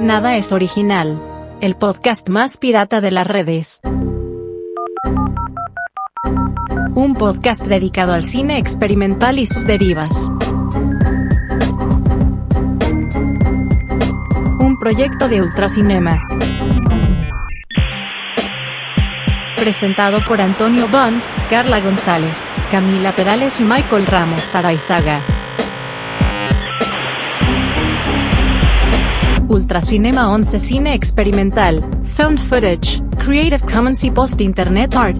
Nada es original. El podcast más pirata de las redes. Un podcast dedicado al cine experimental y sus derivas. Un proyecto de Ultracinema. Presentado por Antonio Bond, Carla González, Camila Perales y Michael Ramos Araizaga. Ultracinema 11 Cine Experimental, Found Footage, Creative Commons y Post Internet Art.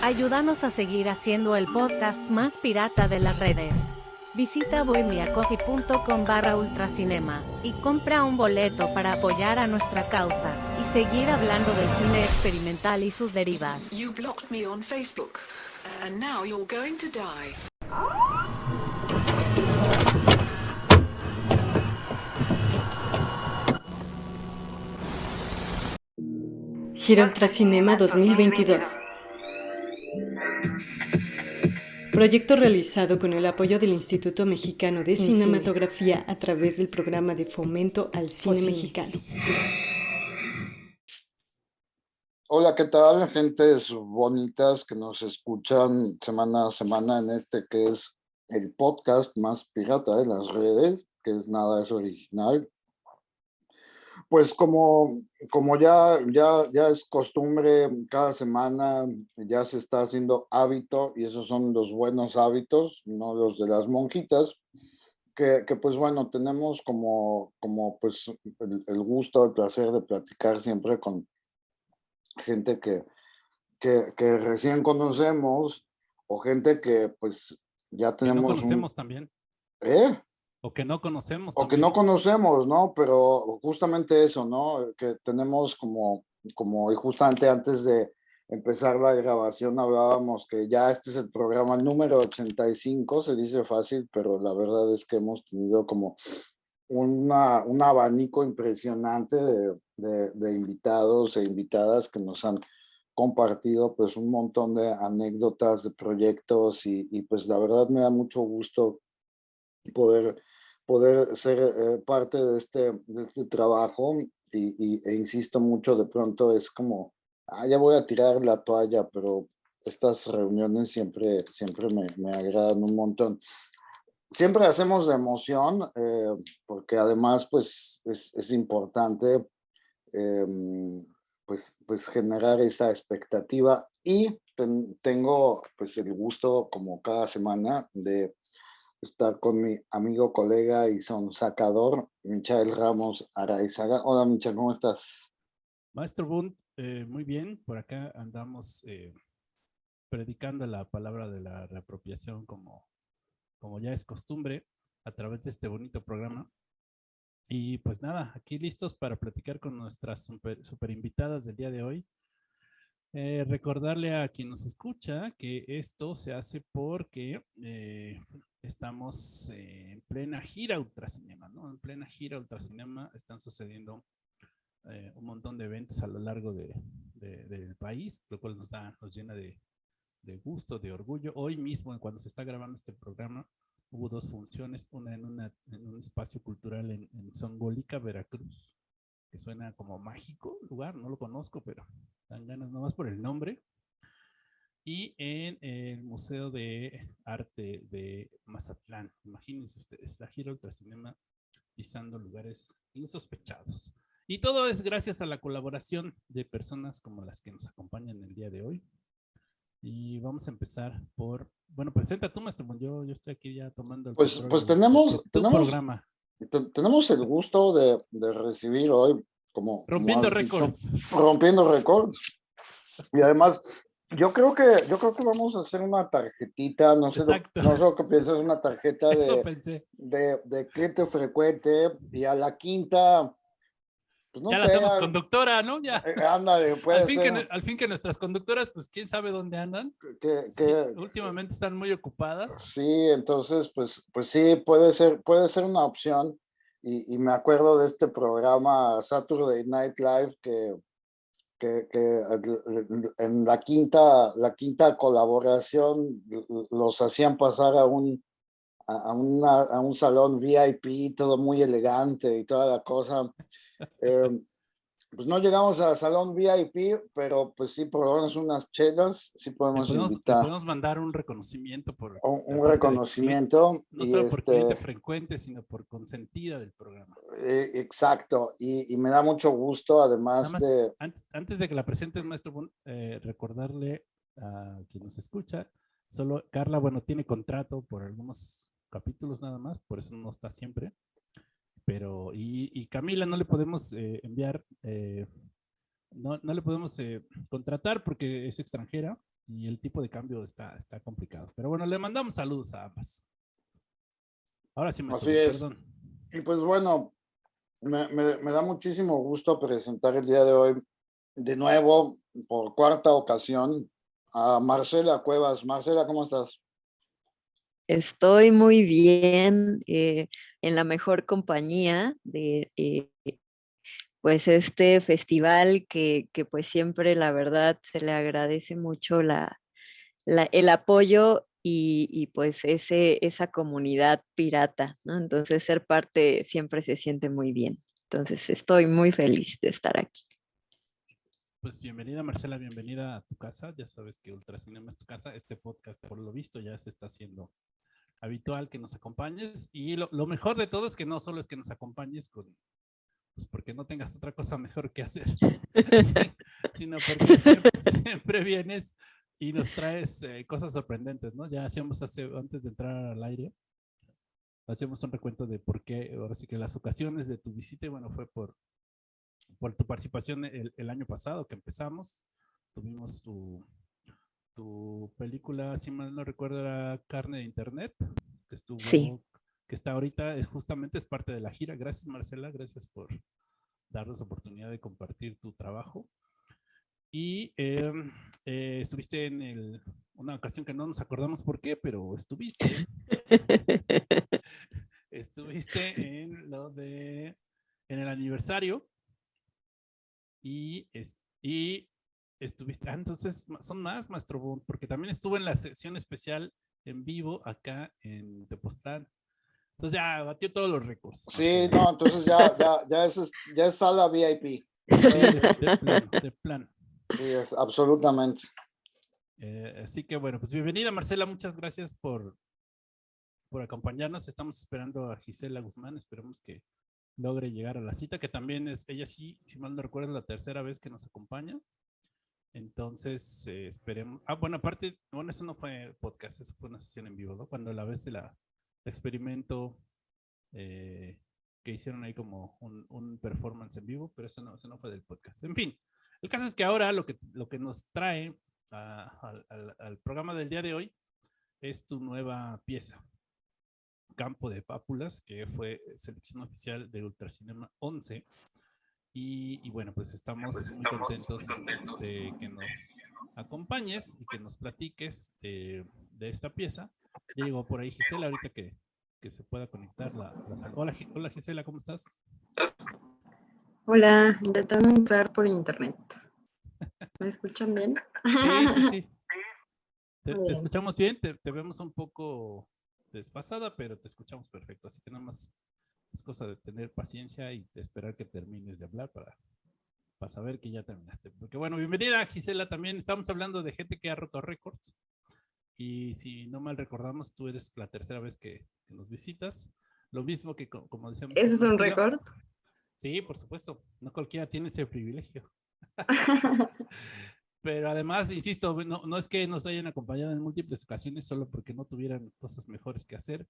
Ayúdanos a seguir haciendo el podcast más pirata de las redes. Visita bohemiacoffee.com barra ultracinema y compra un boleto para apoyar a nuestra causa y seguir hablando del cine experimental y sus derivas. You blocked me on Facebook, and now you're going to die. Gira Ultracinema 2022 Proyecto realizado con el apoyo del Instituto Mexicano de Cinematografía a través del programa de fomento al cine mexicano. Hola, ¿qué tal? Gentes bonitas que nos escuchan semana a semana en este que es el podcast más pirata de las redes, que es Nada es Original. Pues como, como ya, ya, ya es costumbre, cada semana ya se está haciendo hábito y esos son los buenos hábitos, no los de las monjitas, que, que pues bueno, tenemos como, como pues el, el, gusto, el placer de platicar siempre con gente que, que, que recién conocemos o gente que pues ya tenemos... Que no conocemos un, también. ¿Eh? O que no conocemos. O que no conocemos, ¿no? Pero justamente eso, ¿no? Que tenemos como, como, y justamente antes de empezar la grabación hablábamos que ya este es el programa número 85, se dice fácil, pero la verdad es que hemos tenido como una, un abanico impresionante de, de, de invitados e invitadas que nos han compartido pues un montón de anécdotas de proyectos y, y pues la verdad me da mucho gusto poder poder ser eh, parte de este, de este trabajo y, y, e insisto mucho, de pronto es como, ah, ya voy a tirar la toalla, pero estas reuniones siempre, siempre me, me agradan un montón. Siempre hacemos de emoción, eh, porque además pues es, es importante eh, pues, pues generar esa expectativa y ten, tengo pues el gusto como cada semana de estar con mi amigo, colega y son sacador, Michael Ramos Araizaga. Hola, Michael, ¿cómo estás? Maestro Bund, eh, muy bien. Por acá andamos eh, predicando la palabra de la reapropiación como, como ya es costumbre a través de este bonito programa. Y pues nada, aquí listos para platicar con nuestras super, super invitadas del día de hoy. Eh, recordarle a quien nos escucha que esto se hace porque eh, estamos en plena gira Ultracinema, ¿no? En plena gira Ultracinema están sucediendo eh, un montón de eventos a lo largo de, de, del país, lo cual nos, da, nos llena de, gusto, de orgullo. Hoy mismo, cuando se está grabando este programa, hubo dos funciones, una en, un espacio cultural en, en Songolica, Veracruz, que suena como mágico lugar, no lo conozco, pero dan ganas nomás por el nombre. Y en el Museo de Arte de Mazatlán. Imagínense ustedes, la gira Ultracinema pisando lugares insospechados. Y todo es gracias a la colaboración de personas como las que nos acompañan el día de hoy. Y vamos a empezar por, bueno, presenta tú, maestro, yo, yo estoy aquí ya tomando el Pues, pues tenemos, tenemos, programa tenemos el gusto de, de, recibir hoy como... Rompiendo récords. Rompiendo récords. Y además, yo creo que yo creo que vamos a hacer una tarjetita, no sé, lo, no sé lo que piensas, una tarjeta de, de, de cliente frecuente y a la quinta... Pues no ya sé, la hacemos conductora, ¿no? Ya. Eh, ándale, puede al, fin ser. Que, al fin que nuestras conductoras, pues quién sabe dónde andan. Que, sí, últimamente están muy ocupadas. Sí, entonces, pues, pues sí, puede ser, puede ser una opción. Y, y, me acuerdo de este programa Saturday Night Live que, que, en la quinta, la quinta colaboración los hacían pasar a un, a, a un salón VIP, todo muy elegante y toda la cosa. Eh, pues no llegamos al salón VIP, pero pues sí, por lo menos unas chelas, sí podemos, invitar. podemos mandar un reconocimiento por... Un, reconocimiento. no solo por cliente este frecuente, sino por consentida del programa. Eh, exacto, y, me da mucho gusto, además de... Antes, de que la presentes, maestro, eh, recordarle a quien nos escucha, solo Carla, bueno, tiene contrato por algunos capítulos nada más, por eso no está siempre pero y, Camila no le podemos eh, enviar, eh, no, no, le podemos eh, contratar porque es extranjera y el tipo de cambio está, está complicado. Pero bueno, le mandamos saludos a ambas. Ahora sí me Así es. Y pues bueno, me, me, me, da muchísimo gusto presentar el día de hoy de nuevo, por cuarta ocasión, a Marcela Cuevas. Marcela, ¿cómo estás? Estoy muy bien, eh, en la mejor compañía de eh, pues este festival que, que, pues siempre la verdad se le agradece mucho la, el apoyo y, y, pues ese, esa comunidad pirata, ¿no? Entonces ser parte siempre se siente muy bien. Entonces estoy muy feliz de estar aquí. Pues bienvenida Marcela, bienvenida a tu casa. Ya sabes que Ultracinema es tu casa. Este podcast, por lo visto, ya se está haciendo habitual que nos acompañes. Y lo, mejor de todo es que no solo es que nos acompañes con, pues porque no tengas otra cosa mejor que hacer, sino porque siempre, vienes y nos traes eh, cosas sorprendentes, ¿no? Ya hacíamos hace, antes de entrar al aire, hacíamos un recuento de por qué, ahora sí que las ocasiones de tu visita, bueno, fue por, por tu participación el, el año pasado que empezamos, tuvimos tu, tu película, si mal no recuerdo, era Carne de Internet, que estuvo, que está ahorita, es justamente es parte de la gira. Gracias Marcela, gracias por darnos oportunidad de compartir tu trabajo. Y em, eh, estuviste en el, una ocasión que no nos acordamos por qué, pero estuviste. estuviste en lo de, en el aniversario. Y, es, y estuviste, ah, entonces son más, Maestro porque también estuvo en la sesión especial en vivo acá en Tepoztlán. Entonces ya batió todos los récords. Sí, no, entonces ya, ya, ya, es, ya es sala VIP. de, plan, Sí, es absolutamente. Eh, así que bueno, pues bienvenida Marcela, muchas gracias por, por acompañarnos. Estamos esperando a Gisela Guzmán, esperemos que logre llegar a la cita, que también es, ella sí, si mal no recuerdo, la tercera vez que nos acompaña. Entonces, eh, esperemos. Ah, bueno, aparte, bueno, eso no fue podcast, eso fue una sesión en vivo, ¿no? Cuando la vez de la experimento eh, que hicieron ahí como un, performance en vivo, pero eso no, eso no fue del podcast. En fin, el caso es que ahora lo que, lo que nos trae al, programa del día de hoy es tu nueva pieza, Campo de Pápulas, que fue selección oficial de Ultracinema 11 y, bueno, pues estamos, pues muy, contentos de que nos acompañes y que nos platiques de, esta pieza. Ya llegó por ahí Gisela, ahorita que, se pueda conectar la, Hola, hola Gisela, ¿cómo estás? Hola, intentando entrar por internet. ¿Me escuchan bien? Sí, sí, sí. Te, escuchamos bien, te, te, vemos un poco desfasada, pero te escuchamos perfecto, así que nada más es cosa de tener paciencia y de esperar que termines de hablar para, para saber que ya terminaste. Porque bueno, bienvenida Gisela también. Estamos hablando de gente que ha roto récords. Y si no mal recordamos, tú eres la tercera vez que, nos visitas. Lo mismo que, como decíamos. ¿Ese es un récord? Sí, por supuesto. No cualquiera tiene ese privilegio. Pero además, insisto, no, no, es que nos hayan acompañado en múltiples ocasiones solo porque no tuvieran cosas mejores que hacer,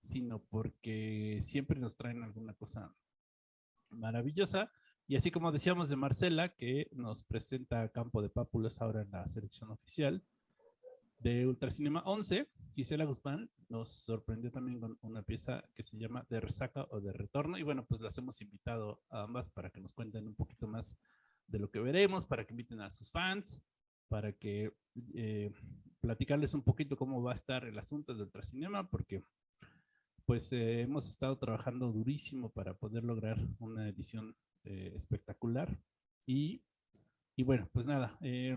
sino porque siempre nos traen alguna cosa maravillosa. Y así como decíamos de Marcela, que nos presenta Campo de Pápulas ahora en la selección oficial de Ultracinema 11, Gisela Guzmán nos sorprendió también con una pieza que se llama De Resaca o de Retorno. Y bueno, pues las hemos invitado a ambas para que nos cuenten un poquito más de lo que veremos, para que inviten a sus fans, para que eh, platicarles un poquito cómo va a estar el asunto del Ultracinema, porque pues eh, hemos estado trabajando durísimo para poder lograr una edición eh, espectacular y, y bueno, pues nada, eh,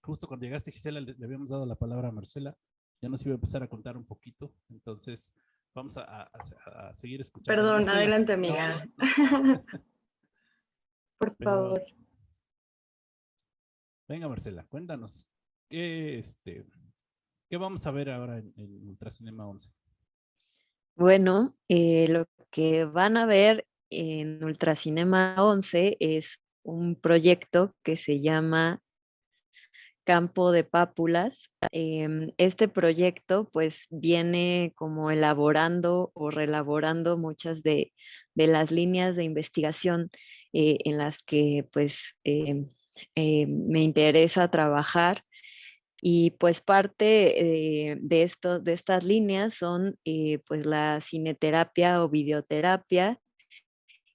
justo cuando llegaste Gisela le, habíamos dado la palabra a Marcela, ya nos iba a empezar a contar un poquito, entonces vamos a, seguir escuchando. Perdón, adelante amiga. Por favor. Venga Marcela, cuéntanos, ¿qué, este, ¿qué vamos a ver ahora en, en Ultracinema 11? Bueno, eh, lo que van a ver en Ultracinema 11 es un proyecto que se llama Campo de Pápulas. Em, este proyecto pues viene como elaborando o relaborando muchas de, las líneas de investigación eh, en las que pues em, em, me interesa trabajar y pues parte eh, de, esto, de estas líneas son eh, pues la cineterapia o videoterapia,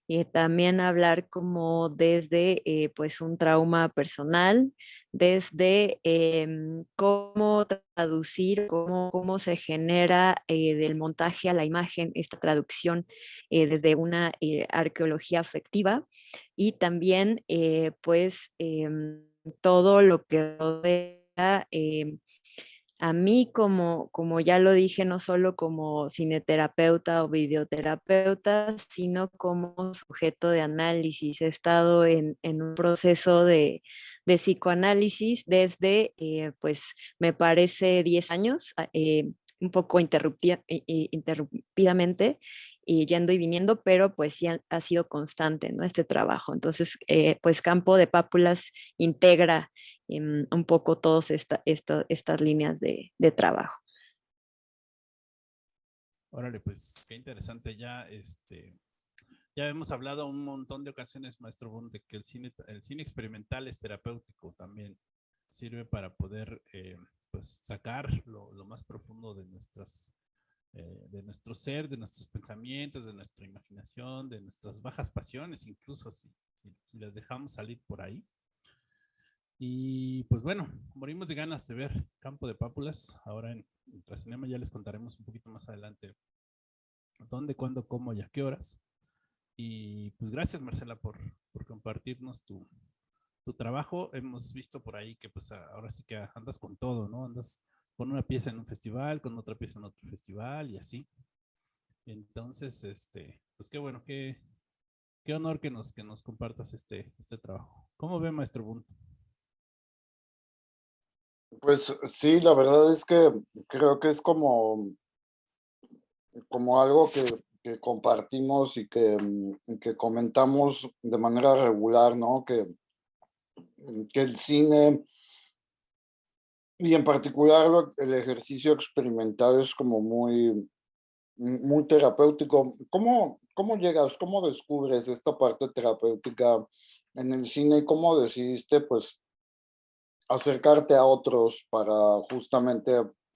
y también hablar como desde eh, pues un trauma personal, desde em, cómo traducir, cómo, cómo se genera del montaje a la imagen esta traducción desde una arqueología afectiva y también pues em, todo lo que rodea Em, a mí como, como ya lo dije, no solo como cineterapeuta o videoterapeuta, sino como sujeto de análisis. He estado en, un proceso de, psicoanálisis desde, eh, pues, me parece 10 años, ah, eh, un poco interrumpidamente, y yendo y viniendo, pero pues sí ha, sido constante, ¿no? Este trabajo. Entonces, eh, pues Campo de Pápulas integra un poco todas esta, estas líneas de, trabajo. Órale, pues qué interesante ya, este, ya hemos hablado un montón de ocasiones, maestro Bund, de que el cine, el cine experimental es terapéutico también, sirve para poder eh, pues sacar lo, lo, más profundo de nuestras eh, de nuestro ser, de nuestros pensamientos, de nuestra imaginación, de nuestras bajas pasiones, incluso si, si, las dejamos salir por ahí. Y pues bueno, morimos de ganas de ver Campo de Pápulas. Ahora en Ultracinema ya les contaremos un poquito más adelante dónde, cuándo, cómo y a qué horas. Y pues gracias Marcela por, por compartirnos tu, tu trabajo. Hemos visto por ahí que pues ahora sí que andas con todo, ¿no? Andas con una pieza en un festival, con otra pieza en otro festival y así. Entonces, este, pues qué bueno, qué, qué honor que nos, que nos compartas este, este trabajo. ¿Cómo ve, maestro Bunt? Pues sí, la verdad es que creo que es como, como algo que, compartimos y que, que, comentamos de manera regular, ¿no? Que, que el cine y en particular el ejercicio experimental es como muy, muy terapéutico. ¿Cómo, ¿Cómo llegas, cómo descubres esta parte terapéutica en el cine y cómo decidiste pues acercarte a otros para justamente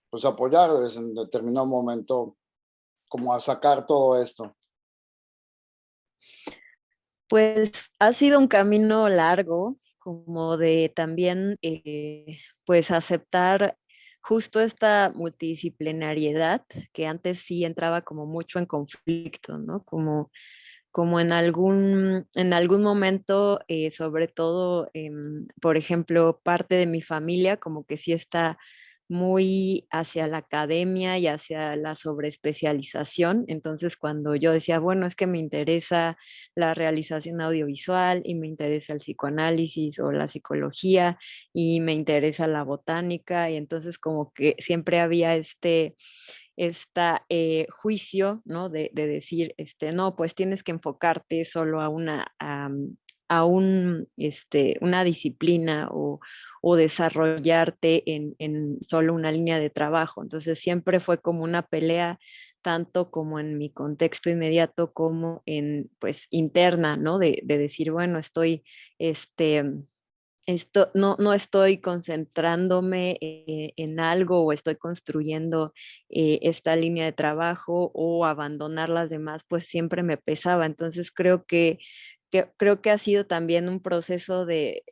pues apoyarles en determinado momento como a sacar todo esto? Pues ha sido un camino largo, como de también eh, pues aceptar justo esta multidisciplinariedad que antes sí entraba como mucho en conflicto, ¿no? Como, como en, algún, en algún momento, eh, sobre todo, por ejemplo, parte de mi familia como que sí está muy hacia la academia y hacia la sobreespecialización. Entonces, cuando yo decía, bueno, es que me interesa la realización audiovisual y me interesa el psicoanálisis o la psicología y me interesa la botánica, y entonces como que siempre había este este juicio, ¿no? De, decir, este, no, pues tienes que enfocarte solo a una, a, un, este, una disciplina o, o desarrollarte en, solo una línea de trabajo. Entonces siempre fue como una pelea tanto como en mi contexto inmediato como en pues interna, ¿no? De, decir, bueno, estoy, este, esto, no, no estoy concentrándome eh, en algo o estoy construyendo eh, esta línea de trabajo o abandonar las demás, pues siempre me pesaba. Entonces creo que creo que ha sido también un proceso de,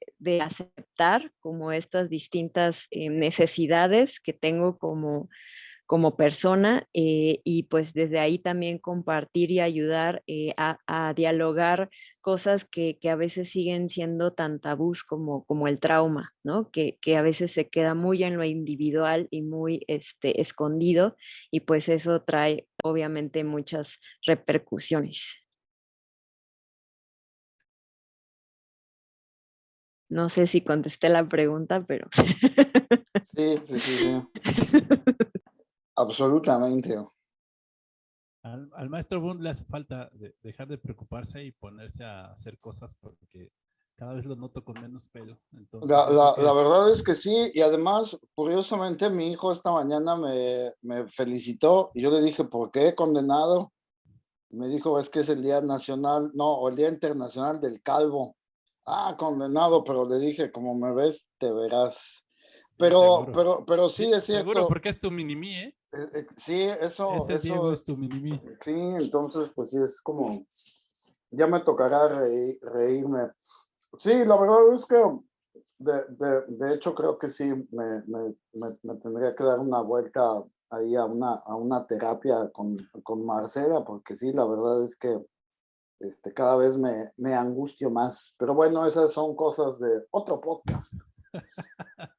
aceptar como estas distintas eh, necesidades que tengo como, como persona eh, y pues desde ahí también compartir y ayudar eh, a, dialogar cosas que, a veces siguen siendo tan tabús como, como el trauma, ¿no? Que, a veces se queda muy en lo individual y muy este, escondido y pues eso trae obviamente muchas repercusiones. No sé si contesté la pregunta, pero... Sí, sí, sí. Absolutamente. Al, maestro Bund le hace falta dejar de preocuparse y ponerse a hacer cosas porque cada vez lo noto con menos pelo. la, verdad es que sí, y además, curiosamente, mi hijo esta mañana me, me felicitó y yo le dije, ¿por qué condenado? Me dijo, es que es el Día Nacional, no, o el Día Internacional del Calvo. Ah, condenado, pero le dije, como me ves, te verás. Pero, pero, pero sí, es cierto. Seguro, porque es tu mini ¿eh? Eh, ¿eh? Sí, eso, eso es tu mini Sí, entonces, pues sí, es como, ya me tocará reírme. Sí, la verdad es que, de, de, de hecho, creo que sí, me, me, me, tendría que dar una vuelta ahí a una, a una terapia con, con Marcela, porque sí, la verdad es que este, cada vez me, me angustio más. Pero bueno, esas son cosas de otro podcast.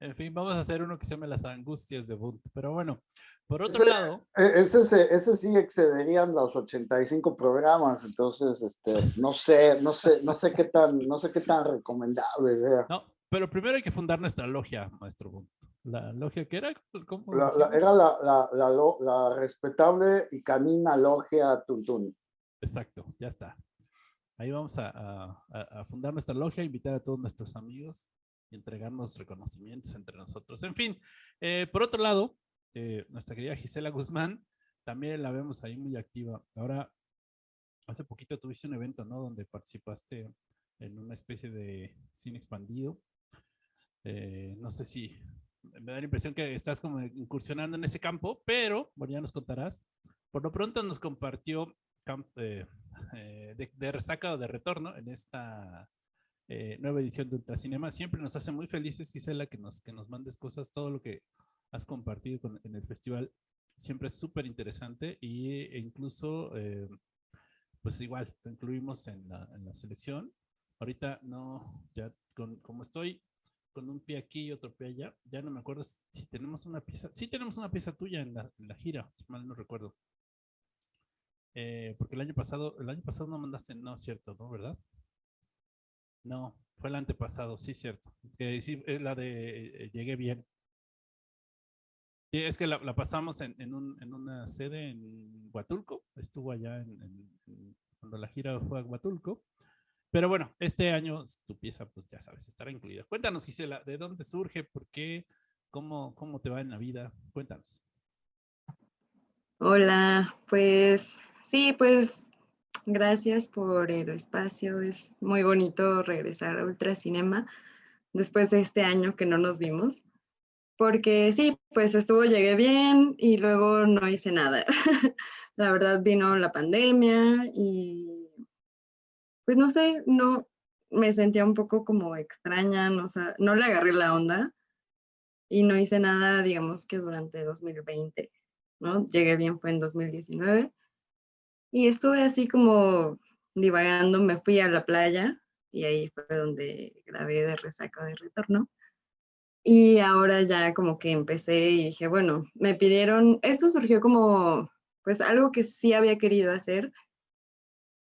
en fin, vamos a hacer uno que se llame Las Angustias de Bunt. Pero bueno, por otro lado... E, ese, ese, sí excederían los 85 programas, entonces, este, no sé, no sé, no sé qué tan, no sé qué tan recomendable sea. No, pero primero hay que fundar nuestra logia, maestro Bunt. ¿La logia qué era? era la, la, la, la, respetable y canina logia Tuntún. Exacto, ya está. Ahí vamos a, fundar nuestra logia, invitar a todos nuestros amigos y entregarnos reconocimientos entre nosotros. En fin, eh, por otro lado, eh, nuestra querida Gisela Guzmán, también la vemos ahí muy activa. Ahora, hace poquito tuviste un evento, ¿no? Donde participaste en una especie de cine expandido. Eh, no sé si me da la impresión que estás como incursionando en ese campo, pero, bueno, ya nos contarás. Por lo pronto nos compartió eh, de, de, resaca o de retorno en esta eh, nueva edición de Ultracinema. Siempre nos hace muy felices, Gisela, que nos, que nos mandes cosas, todo lo que has compartido en el festival siempre es súper interesante y, e incluso, eh, pues igual, lo incluimos en la, en la selección. Ahorita no, ya con, como estoy con un pie aquí y otro pie allá, ya no me acuerdo si tenemos una pieza, sí tenemos una pieza tuya en la, en gira, si mal no recuerdo. Eh, porque el año pasado, el año pasado no mandaste, no, cierto, ¿no? ¿Verdad? No, fue el antepasado, sí, cierto. Que sí, es la de eh, Llegué Bien. Es que la, pasamos en, una sede en Huatulco, estuvo allá en, cuando la gira fue a Huatulco. Pero bueno, este año tu pieza, pues ya sabes, estará incluida. Cuéntanos, Gisela, ¿de dónde surge? ¿Por qué? ¿Cómo, cómo te va en la vida? Cuéntanos. Hola, pues Sí, pues gracias por el espacio. Es muy bonito regresar a Ultracinema después de este año que no nos vimos. Porque sí, pues estuvo, llegué bien y luego no hice nada. la verdad vino la pandemia y pues no sé, no me sentía un poco como extraña, no, no le agarré la onda y no hice nada, digamos que durante 2020, ¿no? Llegué bien fue en 2019 y estuve así como divagando, me fui a la playa y ahí fue donde grabé de resaca de retorno. Y ahora ya como que empecé y dije, bueno, me pidieron, esto surgió como pues algo que sí había querido hacer.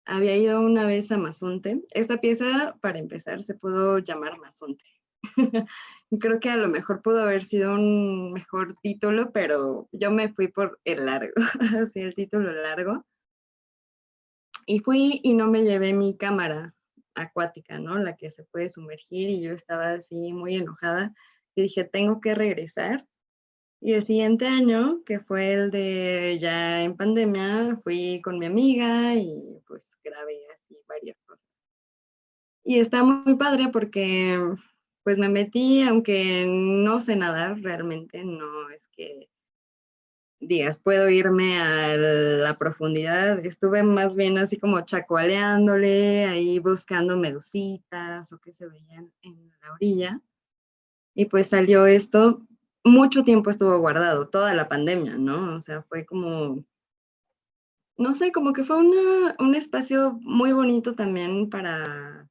Había ido una vez a Mazunte. Esta pieza, para empezar, se pudo llamar Mazunte. Creo que a lo mejor pudo haber sido un mejor título, pero yo me fui por el largo, así el título largo. Y fui y no me llevé mi cámara acuática, ¿no? La que se puede sumergir y yo estaba así muy enojada y dije, tengo que regresar. Y el siguiente año, que fue el de ya en pandemia, fui con mi amiga y pues grabé así varias cosas. Y está muy padre porque pues me metí, aunque no sé nadar realmente, no es que digas, puedo irme a la profundidad. Estuve más bien así como chacoaleándole, ahí buscando medusitas o que se veían en la orilla. Y pues salió esto. mucho tiempo estuvo guardado, toda la pandemia, ¿no? O sea, fue como, no sé, como que fue un espacio muy bonito también para,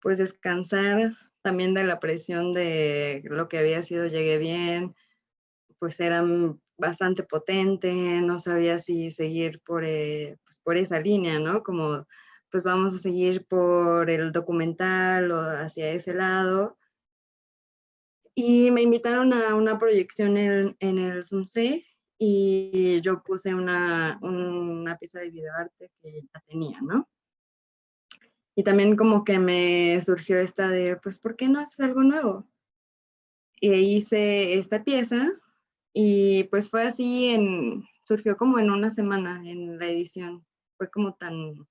pues, descansar también de la presión de lo que había sido Llegué Bien, pues eran bastante potente, no sabía si seguir por, eh, pues, por esa línea, ¿no? Como, pues vamos a seguir por el documental o hacia ese lado. Y me invitaron a una proyección en, en el SUNCE y yo puse una, una pieza de videoarte que ya tenía, ¿no? Y también como que me surgió esta de, pues, ¿por qué no haces algo nuevo? Y hice esta pieza y pues fue así, en, surgió como en una semana en la edición. Fue como tan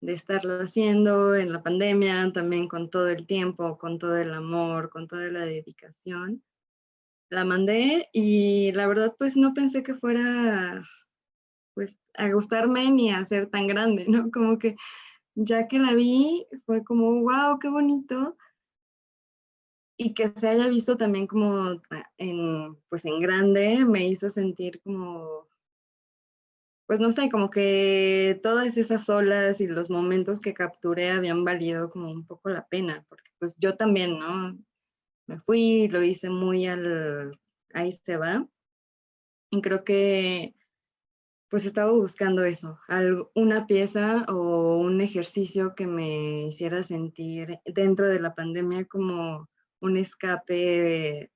de estarlo haciendo en la pandemia, también con todo el tiempo, con todo el amor, con toda la dedicación. La mandé y la verdad pues no pensé que fuera pues a gustarme ni a ser tan grande, ¿no? Como que ya que la vi fue como, wow, qué bonito y que se haya visto también como en, pues en grande, me hizo sentir como, pues no sé, como que todas esas olas y los momentos que capturé habían valido como un poco la pena, porque pues yo también, ¿no? Me fui, lo hice muy al, ahí se va, y creo que pues estaba buscando eso, una pieza o un ejercicio que me hiciera sentir dentro de la pandemia como un escape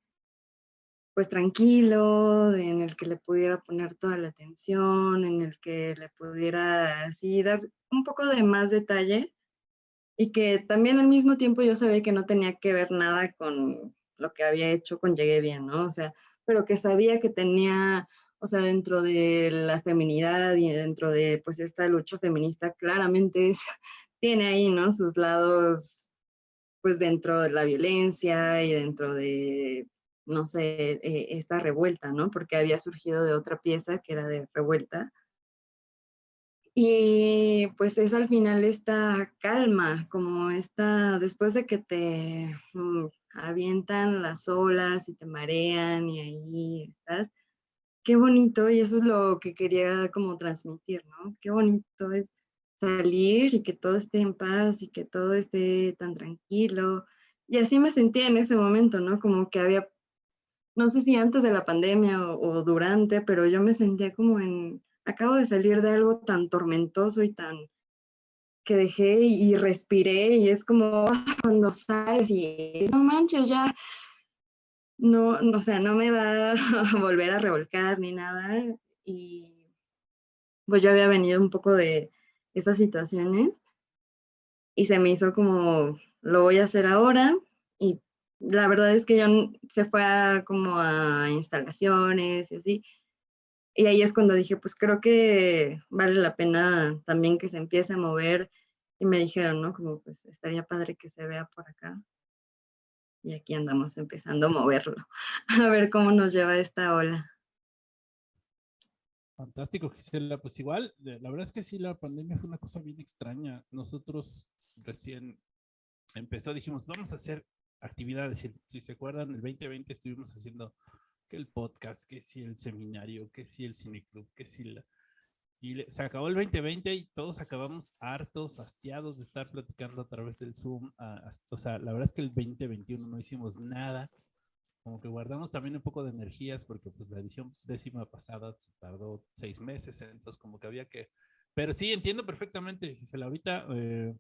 pues tranquilo, en el que le pudiera poner toda la atención, en el que le pudiera así dar un poco de más detalle y que también al mismo tiempo yo sabía que no tenía que ver nada con lo que había hecho con Llegué Bien, ¿no? O sea, pero que sabía que tenía, o sea, dentro de la feminidad y dentro de pues esta lucha feminista, claramente tiene ahí, ¿no? Sus lados pues dentro de la violencia y dentro de, no sé, eh, esta revuelta, ¿no? Porque había surgido de otra pieza que era de revuelta. Y pues es al final esta calma, como esta, después de que te mm, avientan las olas y te marean y ahí estás, qué bonito, y eso es lo que quería como transmitir, ¿no? Qué bonito es salir y que todo esté en paz y que todo esté tan tranquilo. Y así me sentía en ese momento, ¿no? Como que había, no sé si antes de la pandemia o, durante, pero yo me sentía como en, acabo de salir de algo tan tormentoso y tan que dejé y respiré y es como cuando sales y no manches, ya no, no, o sea, no me va a volver a revolcar ni nada. Y pues yo había venido un poco de, estas situaciones y se me hizo como, lo voy a hacer ahora y la verdad es que yo se fue a, como a instalaciones y así. Y ahí es cuando dije, pues creo que vale la pena también que se empiece a mover. Y me dijeron, ¿no? Como pues estaría padre que se vea por acá. Y aquí andamos empezando a moverlo, a ver cómo nos lleva esta ola. Fantástico, Gisela. Pues igual, la verdad es que sí, la pandemia fue una cosa bien extraña. Nosotros recién empezó, dijimos, vamos a hacer actividades. Si, se acuerdan, el 2020 estuvimos haciendo que el podcast, que sí el seminario, que sí el cineclub, que sí la... Y se acabó el 2020 y todos acabamos hartos, hastiados de estar platicando a través del Zoom. o sea, la verdad es que el 2021 no hicimos nada como que guardamos también un poco de energías porque pues la edición décima pasada tardó seis meses, entonces como que había que... Pero sí, entiendo perfectamente, Gisela. Ahorita eh,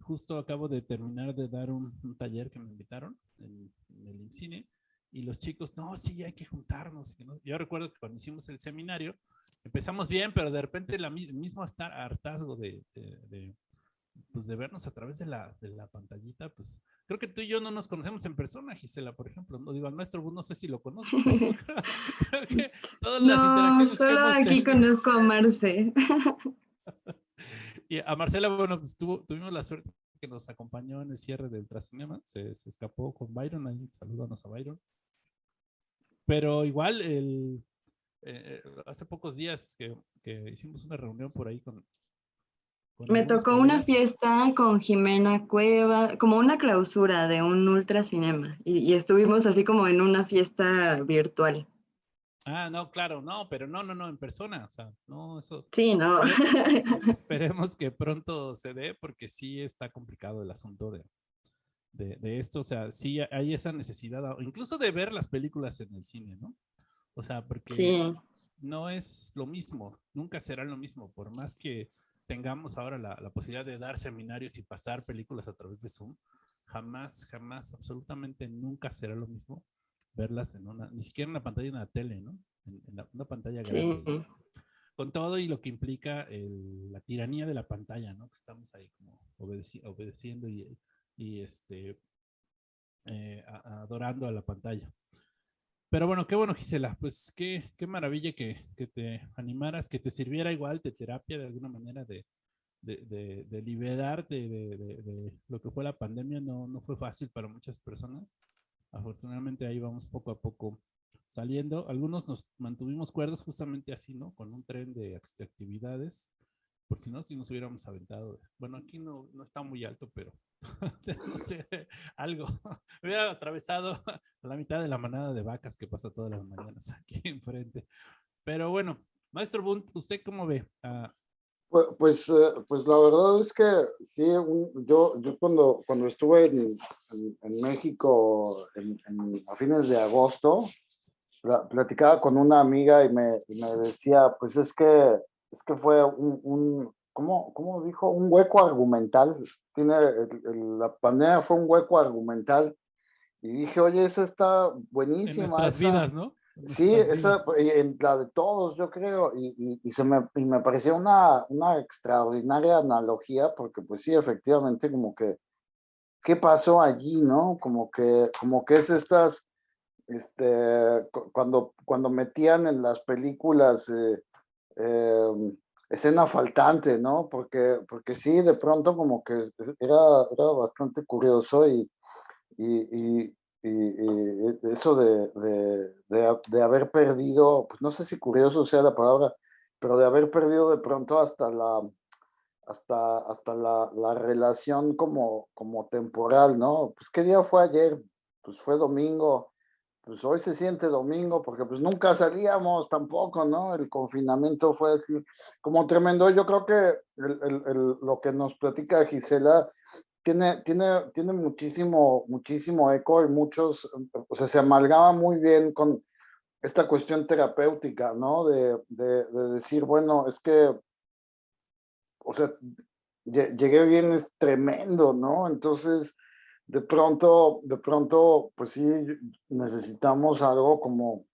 justo acabo de terminar de dar un, taller que me invitaron en, el INCINE y los chicos, no, sí, hay que juntarnos. Yo recuerdo que cuando hicimos el seminario, empezamos bien, pero de repente el mismo hartazgo de, de, pues de vernos a través de la, de la pantallita, pues Creo que tú y yo no nos conocemos en persona, Gisela, por ejemplo. No digo, al maestro no sé si lo conoces. creo que todas las no, solo aquí conozco a Marce. y a Marcela, bueno, pues tuvimos la suerte que nos acompañó en el cierre del Ultracinema. Se, se escapó con Byron, ahí salúdanos a Byron. Pero igual, el, eh, hace pocos días que, que, hicimos una reunión por ahí con, Me tocó una fiesta con Jimena Cueva, como una clausura de un ultra cinema, y, estuvimos así como en una fiesta virtual. Ah, no, claro, no, pero no, no, no, en persona, o sea, no, eso. Sí, no. Esperemos, que pronto se dé, porque sí está complicado el asunto de, de, esto, o sea, sí hay esa necesidad, incluso de ver las películas en el cine, ¿no? O sea, porque no es lo mismo, nunca será lo mismo, por más que tengamos ahora la, posibilidad de dar seminarios y pasar películas a través de Zoom, jamás, jamás, absolutamente nunca será lo mismo verlas en una, ni siquiera en una pantalla de una tele, ¿no? En, una pantalla grande. Con todo y lo que implica la tiranía de la pantalla, ¿no? Que estamos ahí como obedeciendo y, y este, eh, adorando a la pantalla. Pero bueno, qué bueno, Gisela. Pues qué, qué maravilla que, que, te animaras, que te sirviera igual de terapia de alguna manera de, de, de, liberarte de, de, lo que fue la pandemia. No, no fue fácil para muchas personas. Afortunadamente ahí vamos poco a poco saliendo. Algunos nos mantuvimos cuerdos justamente así, ¿no? Con un tren de actividades. Por si no, si nos hubiéramos aventado. Bueno, aquí no, no está muy alto, pero no sé, algo. Hubiera atravesado la mitad de la manada de vacas que pasa todas las mañanas aquí enfrente. Pero bueno, maestro Bunt, ¿usted cómo ve? Ah, pues, pues, eh, pues, la verdad es que sí, yo, yo cuando, cuando estuve en, en, México en, a fines de agosto, platicaba con una amiga y me, y me decía, pues es que, es que fue un, un ¿cómo, ¿cómo, dijo? Un hueco argumental. Tiene, la pandemia fue un hueco argumental. Y dije, oye, esa está buenísima. En nuestras vidas, ¿no? sí, esa, en la de todos, yo creo. Y, y, se me, y me pareció una, una extraordinaria analogía, porque pues sí, efectivamente, como que, ¿qué pasó allí, no? Como que, como que es estas, este, cuando, cuando metían en las películas... Eh, em, escena faltante, ¿no? Porque, porque sí, de pronto como que era, era bastante curioso y, y, y, eso de, de, de, haber perdido, pues no sé si curioso sea la palabra, pero de haber perdido de pronto hasta la, hasta, hasta la, la relación como, como temporal, ¿no? Pues qué día fue ayer, pues fue domingo, pues hoy se siente domingo porque pues nunca salíamos tampoco, ¿no? El confinamiento fue como tremendo. Yo creo que lo que nos platica Gisela tiene, tiene, tiene muchísimo, muchísimo eco y muchos, o sea, se amalgama muy bien con esta cuestión terapéutica, ¿no? De, de, de decir, bueno, es que, o sea, llegué bien, es tremendo, ¿no? Entonces, de pronto, de pronto, pues sí, necesitamos algo como,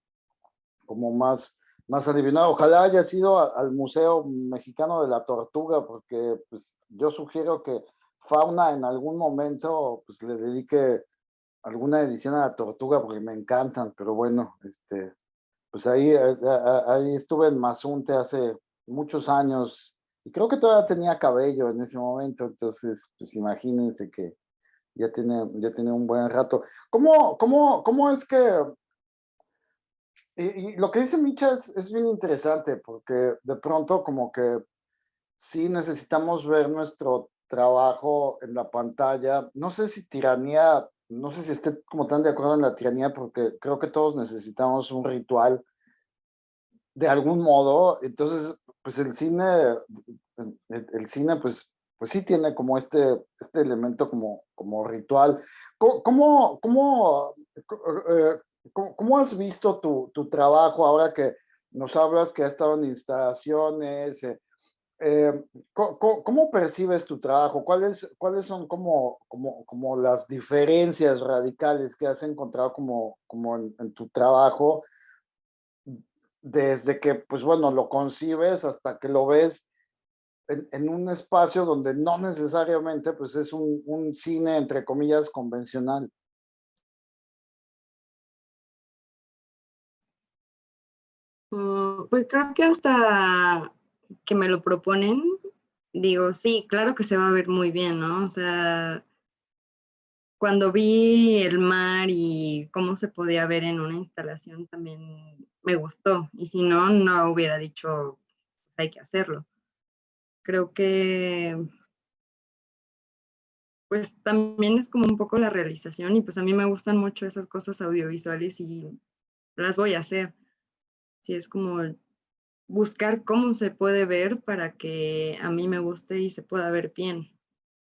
como más, más adivinado. Ojalá haya sido al Museo Mexicano de la Tortuga, porque pues, yo sugiero que Fauna en algún momento pues, le dedique alguna edición a la Tortuga, porque me encantan, pero bueno, este, pues ahí, eh, ahí estuve en Mazunte hace muchos años, y creo que todavía tenía cabello en ese momento, entonces, pues imagínense que ya tiene, ya tiene un buen rato. ¿Cómo, cómo, cómo es que... Y, lo que dice Micha es, es, bien interesante porque de pronto como que sí necesitamos ver nuestro trabajo en la pantalla. No sé si tiranía, no sé si esté como tan de acuerdo en la tiranía porque creo que todos necesitamos un ritual de algún modo. Entonces, pues el cine, el cine pues pues sí tiene como este, este elemento como, como ritual. ¿Cómo, cómo, eh, cómo, has visto tu, tu, trabajo ahora que nos hablas que has estado en instalaciones? Eh, eh, ¿cómo, percibes tu trabajo? ¿Cuáles, cuáles son como, como, como las diferencias radicales que has encontrado como, como en, en tu trabajo? Desde que, pues bueno, lo concibes hasta que lo ves en, un espacio donde no necesariamente pues es un, cine, entre comillas, convencional. Mm, pues creo que hasta que me lo proponen, digo, sí, claro que se va a ver muy bien, ¿no? O sea, cuando vi el mar y cómo se podía ver en una instalación también me gustó. Y si no, no hubiera dicho, pues hay que hacerlo creo que pues también es como un poco la realización y pues a mí me gustan mucho esas cosas audiovisuales y las voy a hacer. Sí, es como buscar cómo se puede ver para que a mí me guste y se pueda ver bien.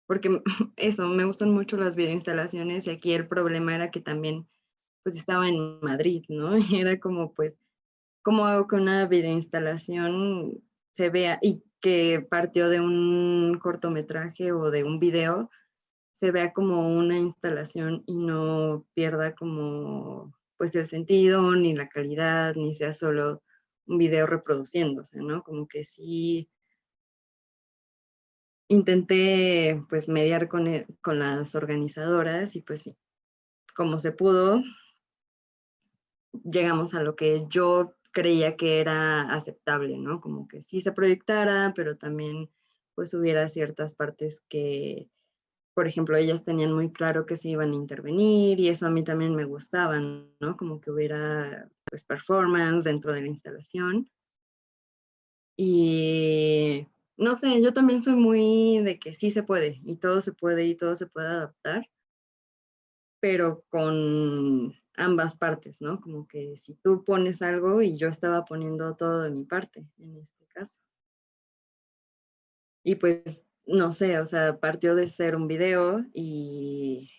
Porque eso, me gustan mucho las videoinstalaciones y aquí el problema era que también pues estaba en Madrid, ¿no? Y era como pues, ¿cómo hago que una videoinstalación se vea y que partió de un cortometraje o de un video se vea como una instalación y no pierda como pues el sentido, ni la calidad, ni sea solo un video reproduciéndose, ¿no? Como que sí intenté pues mediar con, e, con las organizadoras y pues sí, como se pudo, llegamos a lo que yo creía que era aceptable, ¿no? Como que sí se proyectara, pero también pues hubiera ciertas partes que por ejemplo, ellas tenían muy claro que se iban a intervenir y eso a mí también me gustaba, ¿no? Como que hubiera pues performance dentro de la instalación. Y no sé, yo también soy muy de que sí se puede y todo se puede y todo se puede adaptar, pero con ambas partes, ¿no? Como que si tú pones algo y yo estaba poniendo todo de mi parte en este caso. Y pues no sé, o sea, partió de ser un video y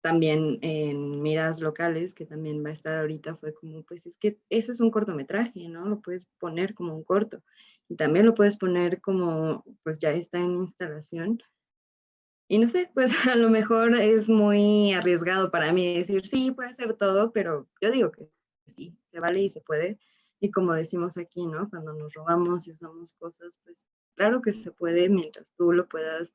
también en miras locales, que también va a estar ahorita, fue como, pues es que eso es un cortometraje, ¿no? Lo puedes poner como un corto. Y también lo puedes poner como, pues ya está en instalación. Y no sé, pues a lo mejor es muy arriesgado para mí decir, sí, puede ser todo, pero yo digo que sí, se vale y se puede. Y como decimos aquí, ¿no? Cuando nos robamos y usamos cosas, pues claro que se puede mientras tú lo puedas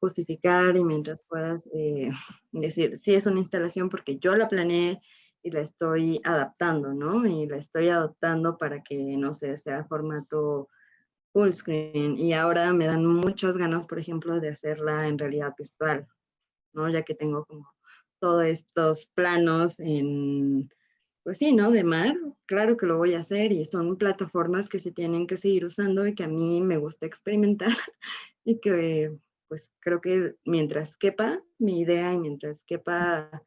justificar y mientras puedas eh, decir, sí es una instalación porque yo la planeé y la estoy adaptando, ¿no? Y la estoy adoptando para que, no sé, sea formato full screen. Y ahora me dan muchas ganas, por ejemplo, de hacerla en realidad virtual, ¿no? Ya que tengo como todos estos planos en pues sí, ¿no? De mar, claro que lo voy a hacer y son plataformas que se tienen que seguir usando y que a mí me gusta experimentar y que pues creo que mientras quepa mi idea y mientras quepa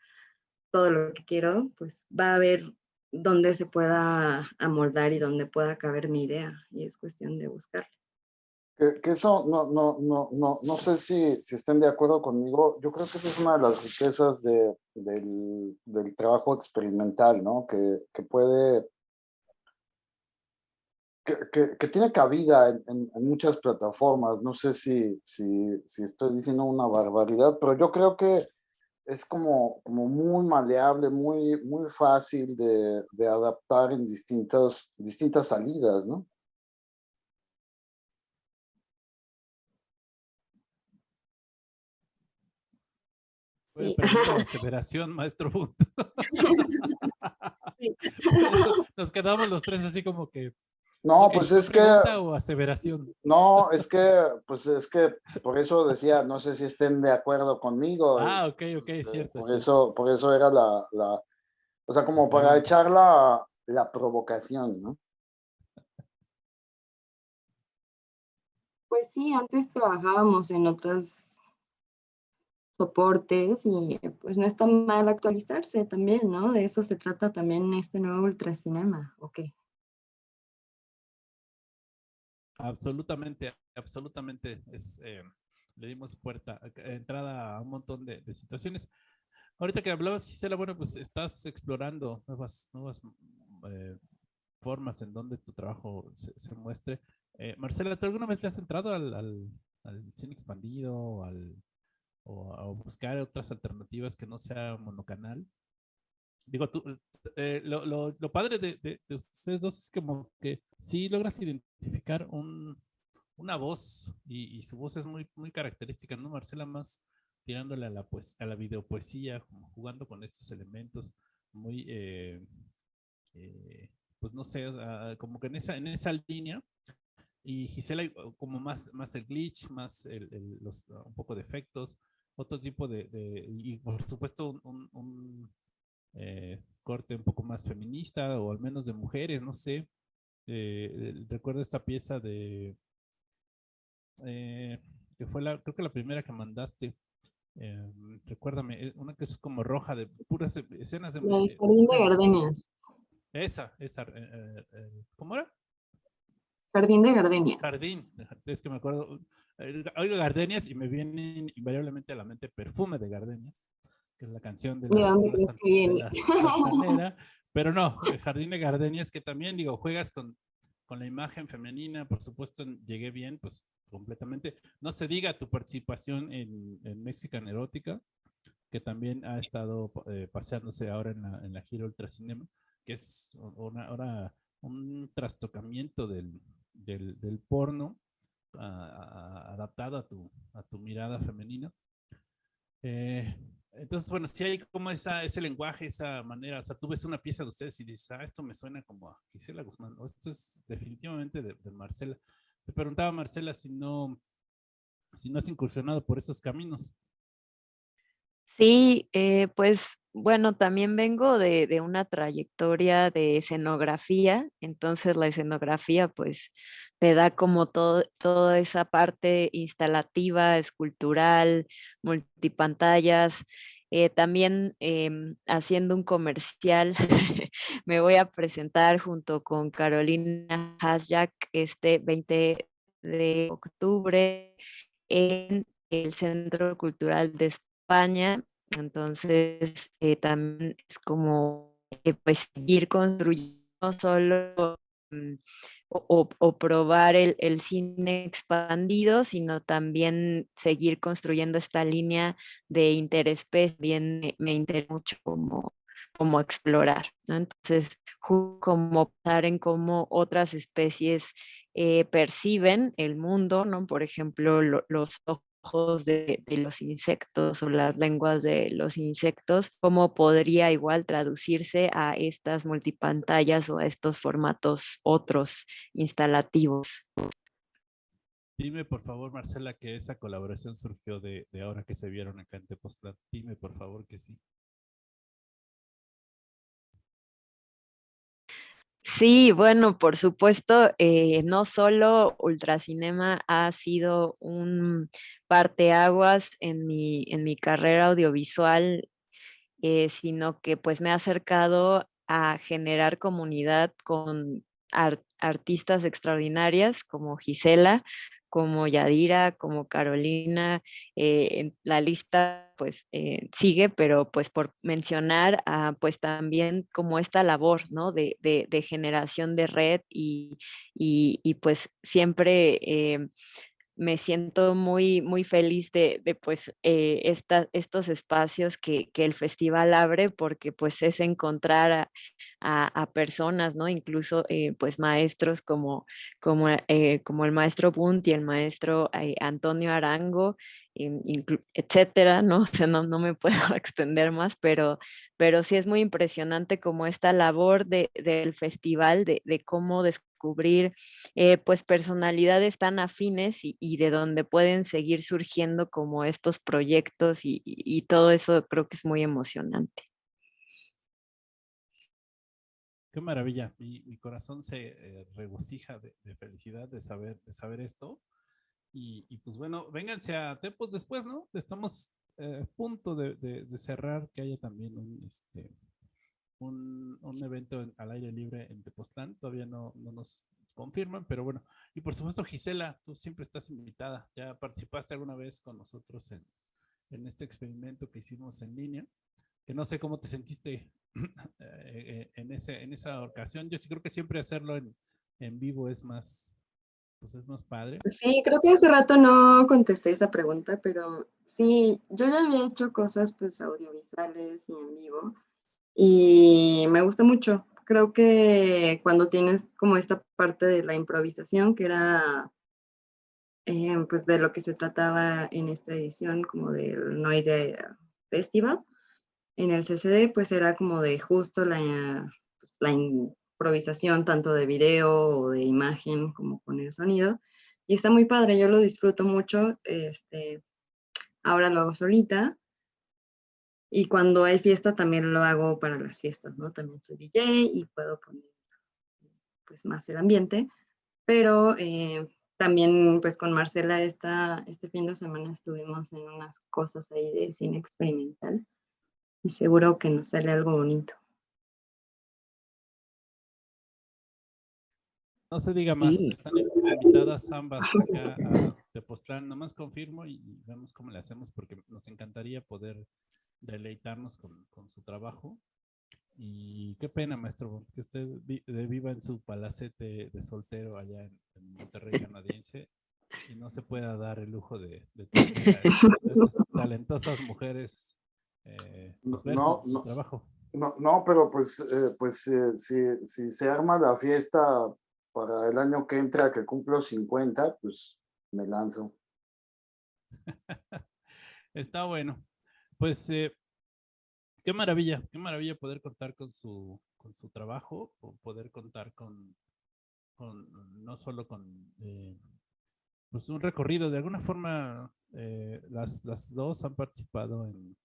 todo lo que quiero, pues va a haber dónde se pueda amoldar y dónde pueda caber mi idea y es cuestión de buscarlo. Que, eso, no, no, no, no, no sé si, si estén de acuerdo conmigo, yo creo que eso es una de las riquezas de, del, del, trabajo experimental, ¿no? Que, que puede, que, que, tiene cabida en, en, muchas plataformas, no sé si, si, si estoy diciendo una barbaridad, pero yo creo que es como, como muy maleable, muy, muy fácil de, de adaptar en distintas, distintas salidas, ¿no? Fue aseveración, maestro Nos quedamos los tres así como que. No, pues es que. o aseveración? No, es que, pues es que por eso decía, no sé si estén de acuerdo conmigo. Ah, ok, ok, es este, cierto. Por, Eso, por eso era la, la. O sea, como para echar la, la provocación, ¿no? Pues sí, antes trabajábamos en otras soportes y pues no está mal actualizarse también, ¿no? De eso se trata también este nuevo ultracinema, ¿ok? Absolutamente, absolutamente. Es, eh, le dimos puerta, entrada a un montón de, situaciones. Ahorita que hablabas, Gisela, bueno, pues estás explorando nuevas, nuevas eh, formas en donde tu trabajo se, muestre. Eh, Marcela, ¿tú alguna vez le has entrado al, al, cine expandido, al o, buscar otras alternativas que no sea monocanal. Digo, tú, eh, lo, lo, lo, padre de, de, ustedes dos es como que si logras identificar un, una voz y, y, su voz es muy, muy característica, ¿no? Marcela más tirándole a la, pues, a la videopoesía, como jugando con estos elementos muy, eh, eh, pues no sé, como que en esa, en esa línea. Y Gisela como más, más el glitch, más el, el, los, un poco de efectos, otro tipo de, y por supuesto un, eh, corte un poco más feminista o al menos de mujeres, no sé. Eh, recuerdo esta pieza de eh, que fue la, creo que la primera que mandaste. Eh, recuérdame, una que es como roja de puras escenas de... La Jardín de Gardenias. Esa, esa. ¿Cómo era? Jardín de Gardenias. Jardín, es que me acuerdo. Oigo Gardenias y me vienen invariablemente a la mente Perfume de Gardenias, que es la canción de la, Pero no, Jardín de Gardenias, que también, digo, juegas con, con la imagen femenina, por supuesto, llegué bien, pues completamente. No se diga tu participación en, en Mexican Erótica, que también ha estado eh, paseándose ahora en la, en la gira Ultracinema, que es una, ahora un trastocamiento del, del, del porno adaptado a tu, a tu mirada femenina. Eh, entonces, bueno, si hay como esa, ese lenguaje, esa manera, o sea, tú ves una pieza de ustedes y dices, ah, esto me suena como a Gisela Guzmán, o esto es definitivamente de, de Marcela. Te preguntaba, Marcela, si no, si no has incursionado por esos caminos. Sí, eh, pues bueno, también vengo de, de, una trayectoria de escenografía, entonces la escenografía pues te da como todo, toda esa parte instalativa, escultural, multipantallas. Eh, también em, haciendo un comercial, me voy a presentar junto con Carolina Hasjak este 20 de octubre en el Centro Cultural de España. Entonces, eh, también es como eh, pues seguir construyendo solo mm, o, probar el, cine expandido, sino también seguir construyendo esta línea de interespecie. Bien me, interesa mucho como, como explorar. Entonces, como pensar en cómo otras especies eh, perciben el mundo, ¿no? Por ejemplo, los ojos ojos de, los insectos o las lenguas de los insectos, cómo podría igual traducirse a estas multipantallas o a estos formatos otros instalativos. Dime por favor, Marcela, que esa colaboración surgió de, ahora que se vieron acá en Tepoztlán. Dime por favor que sí. Sí, bueno, por supuesto, eh, no solo Ultracinema ha sido un parteaguas en mi, en mi carrera audiovisual, eh, sino que pues me ha acercado a generar comunidad con artistas extraordinarias como Gisela, como Yadira, como Carolina, eh, la lista pues eh, sigue, pero pues por mencionar pues también como esta labor, ¿no? De, generación de red y, y, y pues siempre eh, me siento muy, muy feliz de, de pues, eh, estos espacios que, que, el festival abre porque pues es encontrar a, a, personas, ¿no? Incluso eh, pues maestros como, como, eh, como el maestro Bunt y el maestro Antonio Arango, etcétera, ¿no? No, no me puedo extender más, pero, pero sí es muy impresionante como esta labor de, del festival, de, de cómo descubrir eh, pues personalidades tan afines y, y, de donde pueden seguir surgiendo como estos proyectos y, y, todo eso creo que es muy emocionante. Qué maravilla, mi, mi corazón se eh, regocija de, de, felicidad de saber, de saber esto. Y, pues bueno, vénganse a Tepos después, ¿no? Estamos eh, a punto de, de, cerrar que haya también un, este, un, un evento al aire libre en Tepoztlán. Todavía no, no nos confirman, pero bueno. Y por supuesto, Gisela, tú siempre estás invitada. Ya participaste alguna vez con nosotros en, en este experimento que hicimos en línea, que no sé cómo te sentiste eh, en, ese, en esa ocasión. Yo sí creo que siempre hacerlo en, en vivo es más, pues es más padre. Sí, creo que hace rato no contesté esa pregunta, pero sí, yo ya había hecho cosas pues audiovisuales y en vivo y me gusta mucho. Creo que cuando tienes como esta parte de la improvisación, que era eh, pues de lo que se trataba en esta edición como del Noide Festival, en el CCD pues era como de justo la, pues, la improvisación tanto de video o de imagen como con el sonido. Y está muy padre, yo lo disfruto mucho. Este, ahora lo hago solita. Y cuando hay fiesta también lo hago para las fiestas, ¿no? También soy DJ y puedo poner pues más el ambiente. Pero eh, también pues con Marcela esta, este fin de semana estuvimos en unas cosas ahí de cine experimental y seguro que nos sale algo bonito. No se diga más, están invitadas ambas acá a Tepoztlán. Nomás confirmo y vemos cómo le hacemos porque nos encantaría poder deleitarnos con, su trabajo. Y qué pena, maestro, que usted viva en su palacete de soltero allá en, Monterrey canadiense y no se pueda dar el lujo de, tener estas talentosas mujeres eh, pues, no, su trabajo. No, no, pero pues, eh, pues eh, si, si se arma la fiesta para el año que entra, que cumplo 50, pues me lanzo. Está bueno. Pues eh, qué maravilla, qué maravilla poder contar con su, con su trabajo, poder contar con, no solo con eh, pues un recorrido, de alguna forma eh, las, las dos han participado en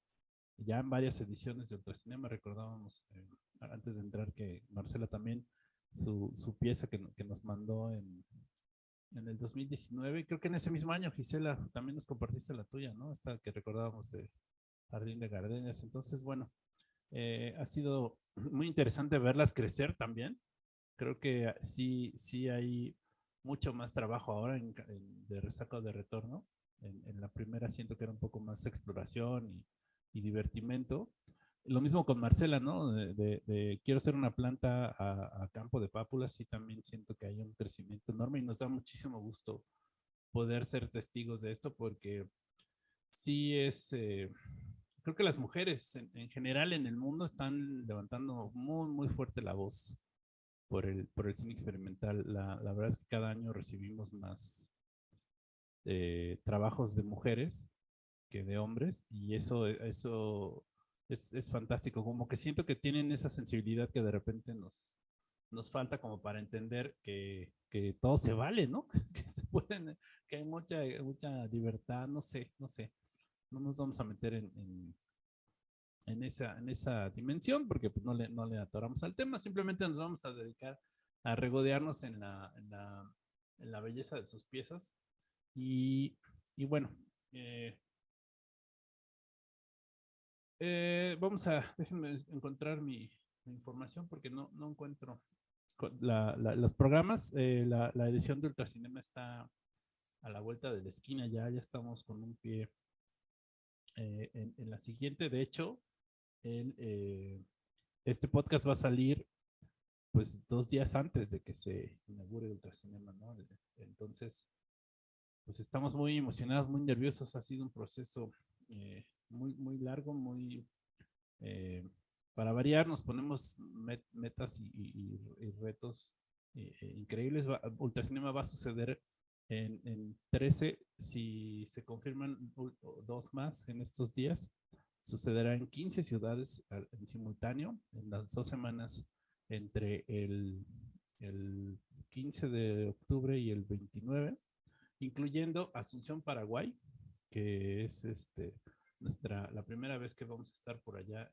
ya en varias ediciones de Ultracinema, recordábamos antes de entrar que Marcela también su, su pieza que, que, nos mandó en, en el 2019. Creo que en ese mismo año, Gisela, también nos compartiste la tuya, ¿no? Esta que recordábamos de Jardín de Gardenias. Entonces, bueno, eh, ha sido muy interesante verlas crecer también. Creo que sí, sí hay mucho más trabajo ahora en, de resaco de retorno. En, en, la primera siento que era un poco más exploración y, y divertimento lo mismo con Marcela, ¿no? De, quiero ser una planta a, campo de pápulas y también siento que hay un crecimiento enorme y nos da muchísimo gusto poder ser testigos de esto porque sí es, eh, creo que las mujeres en, general en el mundo están levantando muy, muy fuerte la voz por el, por el cine experimental. La, la verdad es que cada año recibimos más eh, trabajos de mujeres que de hombres y eso, eso es, es, fantástico, como que siento que tienen esa sensibilidad que de repente nos, nos falta como para entender que, que todo se vale, ¿no? Que se pueden, que hay mucha, mucha libertad, no sé, no sé. No nos vamos a meter en, en, en esa, en esa dimensión porque pues no le, no le atoramos al tema, simplemente nos vamos a dedicar a regodearnos en la, en la, en la belleza de sus piezas. Y, y bueno, eh, eh, vamos a, déjenme encontrar mi, información porque no, no encuentro los programas. Eh, la, edición de Ultracinema está a la vuelta de la esquina ya, ya estamos con un pie eh, en, la siguiente. De hecho, este podcast va a salir pues dos días antes de que se inaugure Ultracinema, ¿no? Entonces, pues estamos muy emocionados, muy nerviosos. Ha sido un proceso muy, muy largo, muy... Eh, para variar, nos ponemos metas y, retos eh, eh, increíbles. Ultracinema va a suceder en, en 13, si se confirman dos más en estos días, sucederá en 15 ciudades en simultáneo, en las dos semanas entre el, el 15 de octubre y el 29, incluyendo Asunción, Paraguay, que es este nuestra, la primera vez que vamos a estar por allá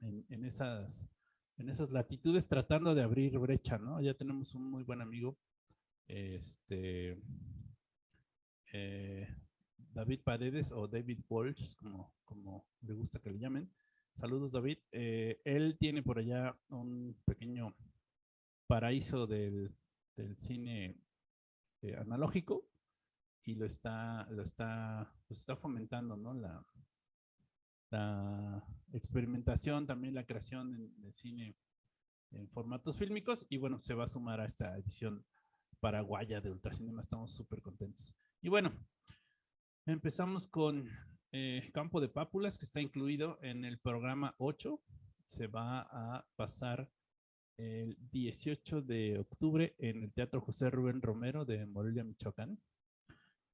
en, esas, en esas latitudes tratando de abrir brecha, ¿no? Ya tenemos un muy buen amigo, este, eh, David Paredes o David Walsh, como, como le gusta que le llamen. Saludos, David. Eh, él tiene por allá un pequeño paraíso del, del cine eh, analógico y lo está, lo está, pues está fomentando, ¿no? La, la experimentación, también la creación de cine en formatos fílmicos y bueno, se va a sumar a esta edición paraguaya de Ultracinema, estamos súper contentos. Y bueno, empezamos con eh, Campo de Pápulas, que está incluido en el programa 8, se va a pasar el 18 de octubre en el Teatro José Rubén Romero de Morelia, Michoacán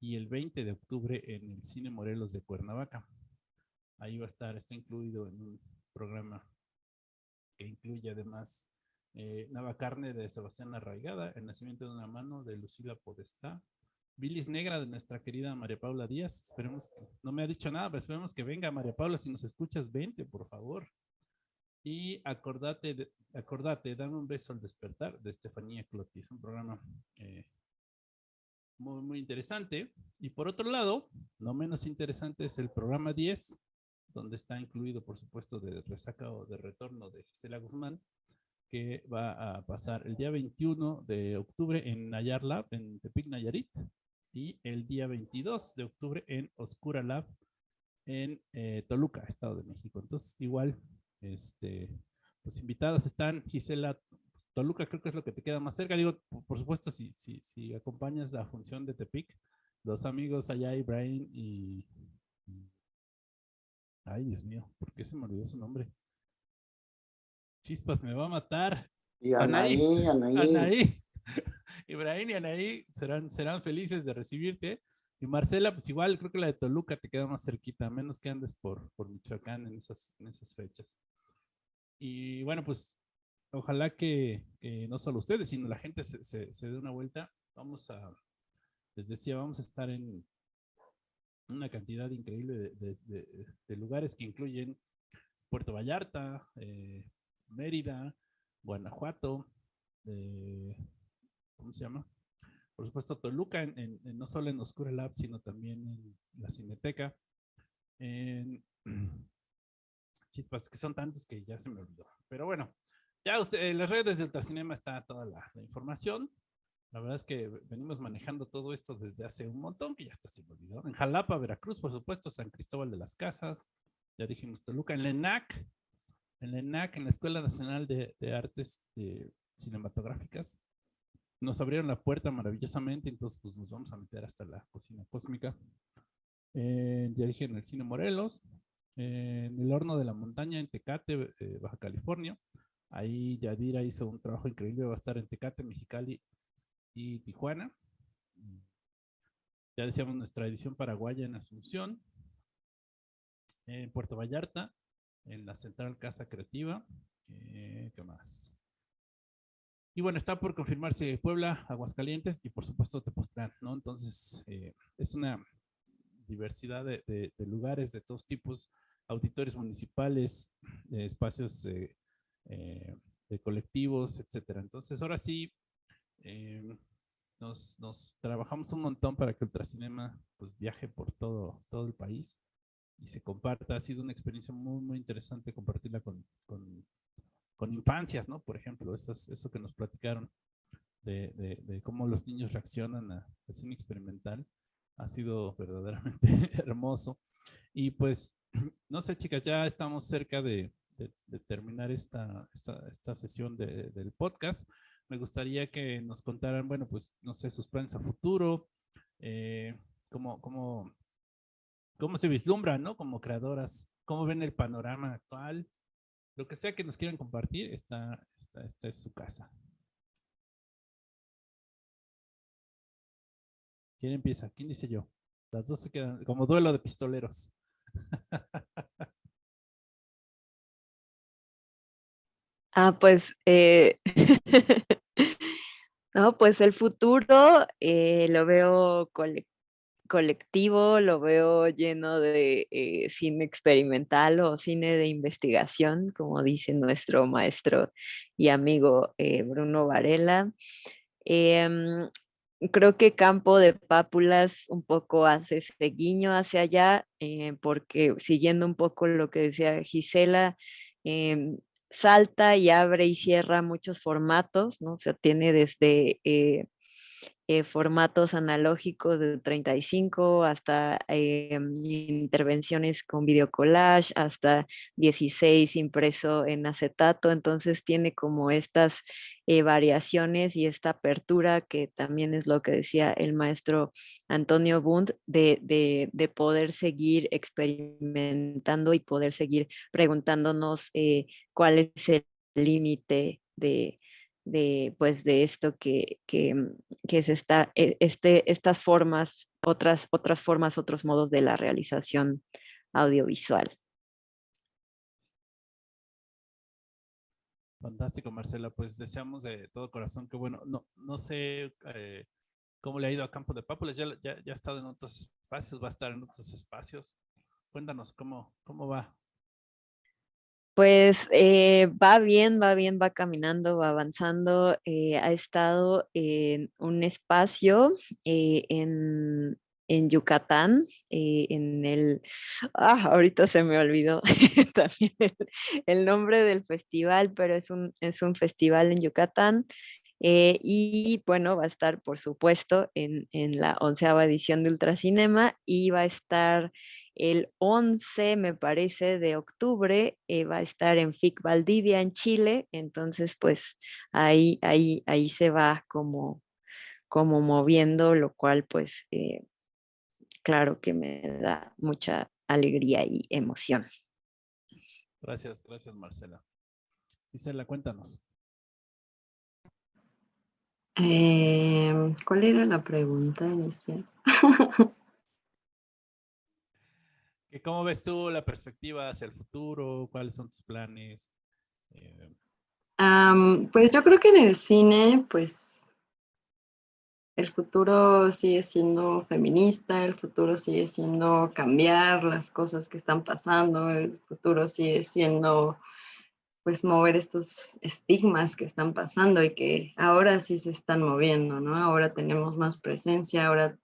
y el 20 de octubre en el Cine Morelos de Cuernavaca. Ahí va a estar, está incluido en un programa que incluye además eh, Nava Carne de Sebastián Arraigada, El Nacimiento de una Mano de Lucila Podestá, Bilis Negra de nuestra querida María Paula Díaz. Esperemos que, no me ha dicho nada, pero esperemos que venga María Paula. Si nos escuchas, vente, por favor. Y acordate, acordate, dame un beso al despertar de Estefanía Clotis, un programa eh, muy, muy interesante. Y por otro lado, no menos interesante es el programa 10, donde está incluido, por supuesto, de resaca o de retorno de Gisela Guzmán, que va a pasar el día 21 de octubre en Nayar Lab, en Tepic, Nayarit, y el día 22 de octubre en Oscura Lab, en eh, Toluca, Estado de México. Entonces, igual, este, pues invitadas están Gisela Toluca, creo que es lo que te queda más cerca. Digo, por, supuesto, si, si, si acompañas la función de Tepic, los amigos allá, Ibrahim y, Ay, Dios mío, ¿por qué se me olvidó su nombre? Chispas, me va a matar. Y Anaí, Anaí. Anaí. Ibrahim y Anaí serán, serán felices de recibirte. Y Marcela, pues igual, creo que la de Toluca te queda más cerquita, a menos que andes por, por Michoacán en esas, en esas fechas. Y bueno, pues ojalá que, no solo ustedes, sino la gente se, se, dé una vuelta. Vamos a, les decía, vamos a estar en una cantidad increíble de, lugares que incluyen Puerto Vallarta, eh, Mérida, Guanajuato, eh, ¿cómo se llama? Por supuesto, Toluca, en, no solo en Oscura Lab, sino también en la Cineteca. En, chispas, que son tantos que ya se me olvidó. Pero bueno, ya usted, en las redes de Ultracinema está toda la, información. La verdad es que venimos manejando todo esto desde hace un montón, que ya está se me olvidó. En Jalapa, Veracruz, por supuesto, San Cristóbal de las Casas, ya dijimos Toluca, en Lenac, en la ENAC, en la Escuela Nacional de, Artes eh, Cinematográficas. Nos abrieron la puerta maravillosamente, entonces pues nos vamos a meter hasta la cocina cósmica. Eh, ya dije en el Cine Morelos, en el Horno de la Montaña en Tecate, eh, Baja California. Ahí Yadira hizo un trabajo increíble, va a estar en Tecate, Mexicali y Tijuana. Ya decíamos nuestra edición paraguaya en Asunción. En Puerto Vallarta, en la Central Casa Creativa. Eh, ¿Qué más? Y bueno, está por confirmarse Puebla, Aguascalientes y por supuesto Tepoztlán, ¿no? Entonces, eh, es una diversidad de, lugares de todos tipos, auditorios municipales, de espacios eh, de colectivos, etcétera. Entonces, ahora sí, nos, nos, trabajamos un montón para que Ultracinema pues, viaje por todo, todo el país y se comparta. Ha sido una experiencia muy, muy interesante compartirla con, con, con infancias, ¿no? Por ejemplo, eso, eso que nos platicaron de, de, cómo los niños reaccionan al cine experimental ha sido verdaderamente hermoso. Y pues, no sé, chicas, ya estamos cerca de, de terminar esta, esta, esta sesión del podcast. Me gustaría que nos contaran, bueno, pues, no sé, sus planes a futuro, eh, cómo, cómo, cómo se vislumbran, ¿no? Como creadoras, cómo ven el panorama actual, lo que sea que nos quieran compartir, esta, esta, esta es su casa. ¿Quién empieza? ¿Quién dice yo? Las dos se quedan como duelo de pistoleros. Ah, pues, eh, no, pues el futuro eh, lo veo colectivo lo veo lleno de eh, cine experimental o cine de investigación, como dice nuestro maestro y amigo Bruno Varela. Em, creo que Campo de Pápulas un poco hace ese guiño hacia allá, porque siguiendo un poco lo que decía Gisela, em, salta y abre y cierra muchos formatos, ¿no? O sea, tiene desde eh, formatos analógicos de 35 hasta eh, intervenciones con video collage, hasta 16 impreso en acetato. Entonces tiene como estas eh, variaciones y esta apertura que también es lo que decía el maestro Antonio Bund, de, de, poder seguir experimentando y poder seguir preguntándonos cuál es el límite de de, pues, de esto que, que, mm, que es esta, e, este, estas formas, otras, otras formas, otros modos de la realización audiovisual. Fantástico, Marcela. Pues deseamos de todo corazón que, bueno, no, no sé eh, cómo le ha ido a Campo de Pápulas. Ya, ya, ya ha estado en otros espacios, va a estar en otros espacios. Cuéntanos cómo, cómo va Pues eh, va bien, va bien, va caminando, va avanzando. Eh, ha estado en un espacio eh, en, Yucatán, en el... Ah, ahorita se me olvidó también el, nombre del festival, pero es un, es un festival en Yucatán. y bueno, va a estar, por supuesto, en, en la onceava edición de Ultracinema y va a estar el 11, me parece, de octubre eh, va a estar en FIC Valdivia, en Chile. Entonces, pues ahí, ahí, ahí se va como, como moviendo, lo cual, pues, eh, claro que me da mucha alegría y emoción. Gracias, gracias, Marcela. Gisela, cuéntanos. Em, ¿Cuál era la pregunta inicial? ¿Cómo ves tú la perspectiva hacia el futuro? ¿Cuáles son tus planes? Eh, pues yo creo que en el cine, pues el futuro sigue siendo feminista, el futuro sigue siendo cambiar las cosas que están pasando, el futuro sigue siendo pues mover estos estigmas que están pasando y que ahora sí se están moviendo, ¿no? Ahora tenemos más presencia, ahora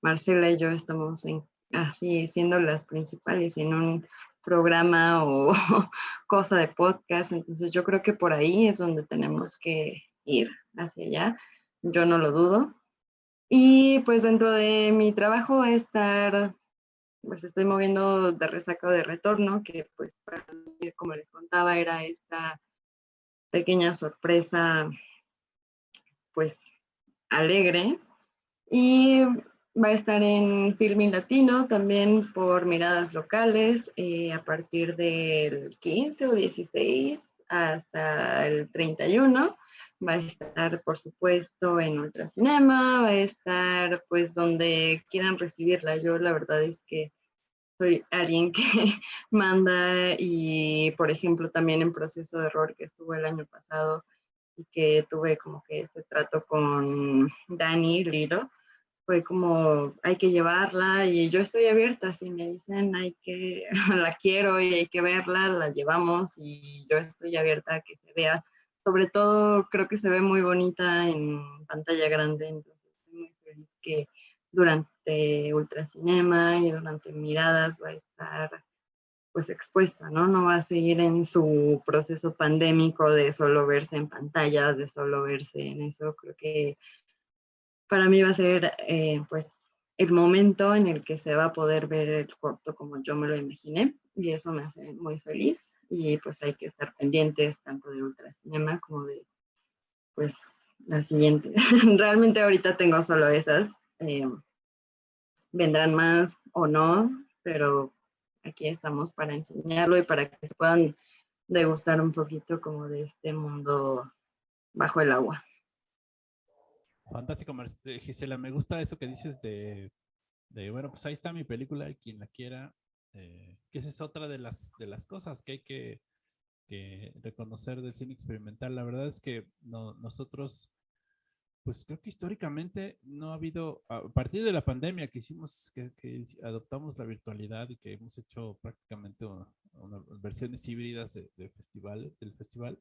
Marcela y yo estamos en así siendo las principales en un programa o cosa de podcast. Entonces yo creo que por ahí es donde tenemos que ir hacia allá. Yo no lo dudo. Y pues dentro de mi trabajo estar, pues estoy moviendo de resaca o de retorno, que pues para mí, como les contaba, era esta pequeña sorpresa, pues alegre. Y Va a estar en Filming Latino también por miradas locales eh, a partir del 15 o 16 hasta el 31. Va a estar, por supuesto, en Ultracinema, va a estar pues donde quieran recibirla. Yo la verdad es que soy alguien que manda y, por ejemplo, también en Proceso de Error que estuvo el año pasado y que tuve como que este trato con Dani Lilo fue como hay que llevarla y yo estoy abierta, si me dicen hay que, la quiero y hay que verla, la llevamos y yo estoy abierta a que se vea. Sobre todo creo que se ve muy bonita en pantalla grande, entonces estoy muy feliz que durante Ultracinema y durante Miradas va a estar pues expuesta, ¿no? No va a seguir en su proceso pandémico de solo verse en pantallas, de solo verse en eso. Creo que para mí va a ser eh, pues el momento en el que se va a poder ver el corto como yo me lo imaginé y eso me hace muy feliz y pues hay que estar pendientes tanto de Ultracinema como de pues la siguiente. Realmente ahorita tengo solo esas. Eh, vendrán más o no, pero aquí estamos para enseñarlo y para que puedan degustar un poquito como de este mundo bajo el agua. Fantástico, eh, Gisela. Me gusta eso que dices de, bueno, pues ahí está mi película quien la quiera. Eh, que esa es otra de las, de las cosas que hay que, reconocer del cine experimental. La verdad es que nosotros, pues creo que históricamente no ha habido, a partir de la pandemia que hicimos, que, adoptamos la virtualidad y que hemos hecho prácticamente versiones híbridas de, festival, del festival,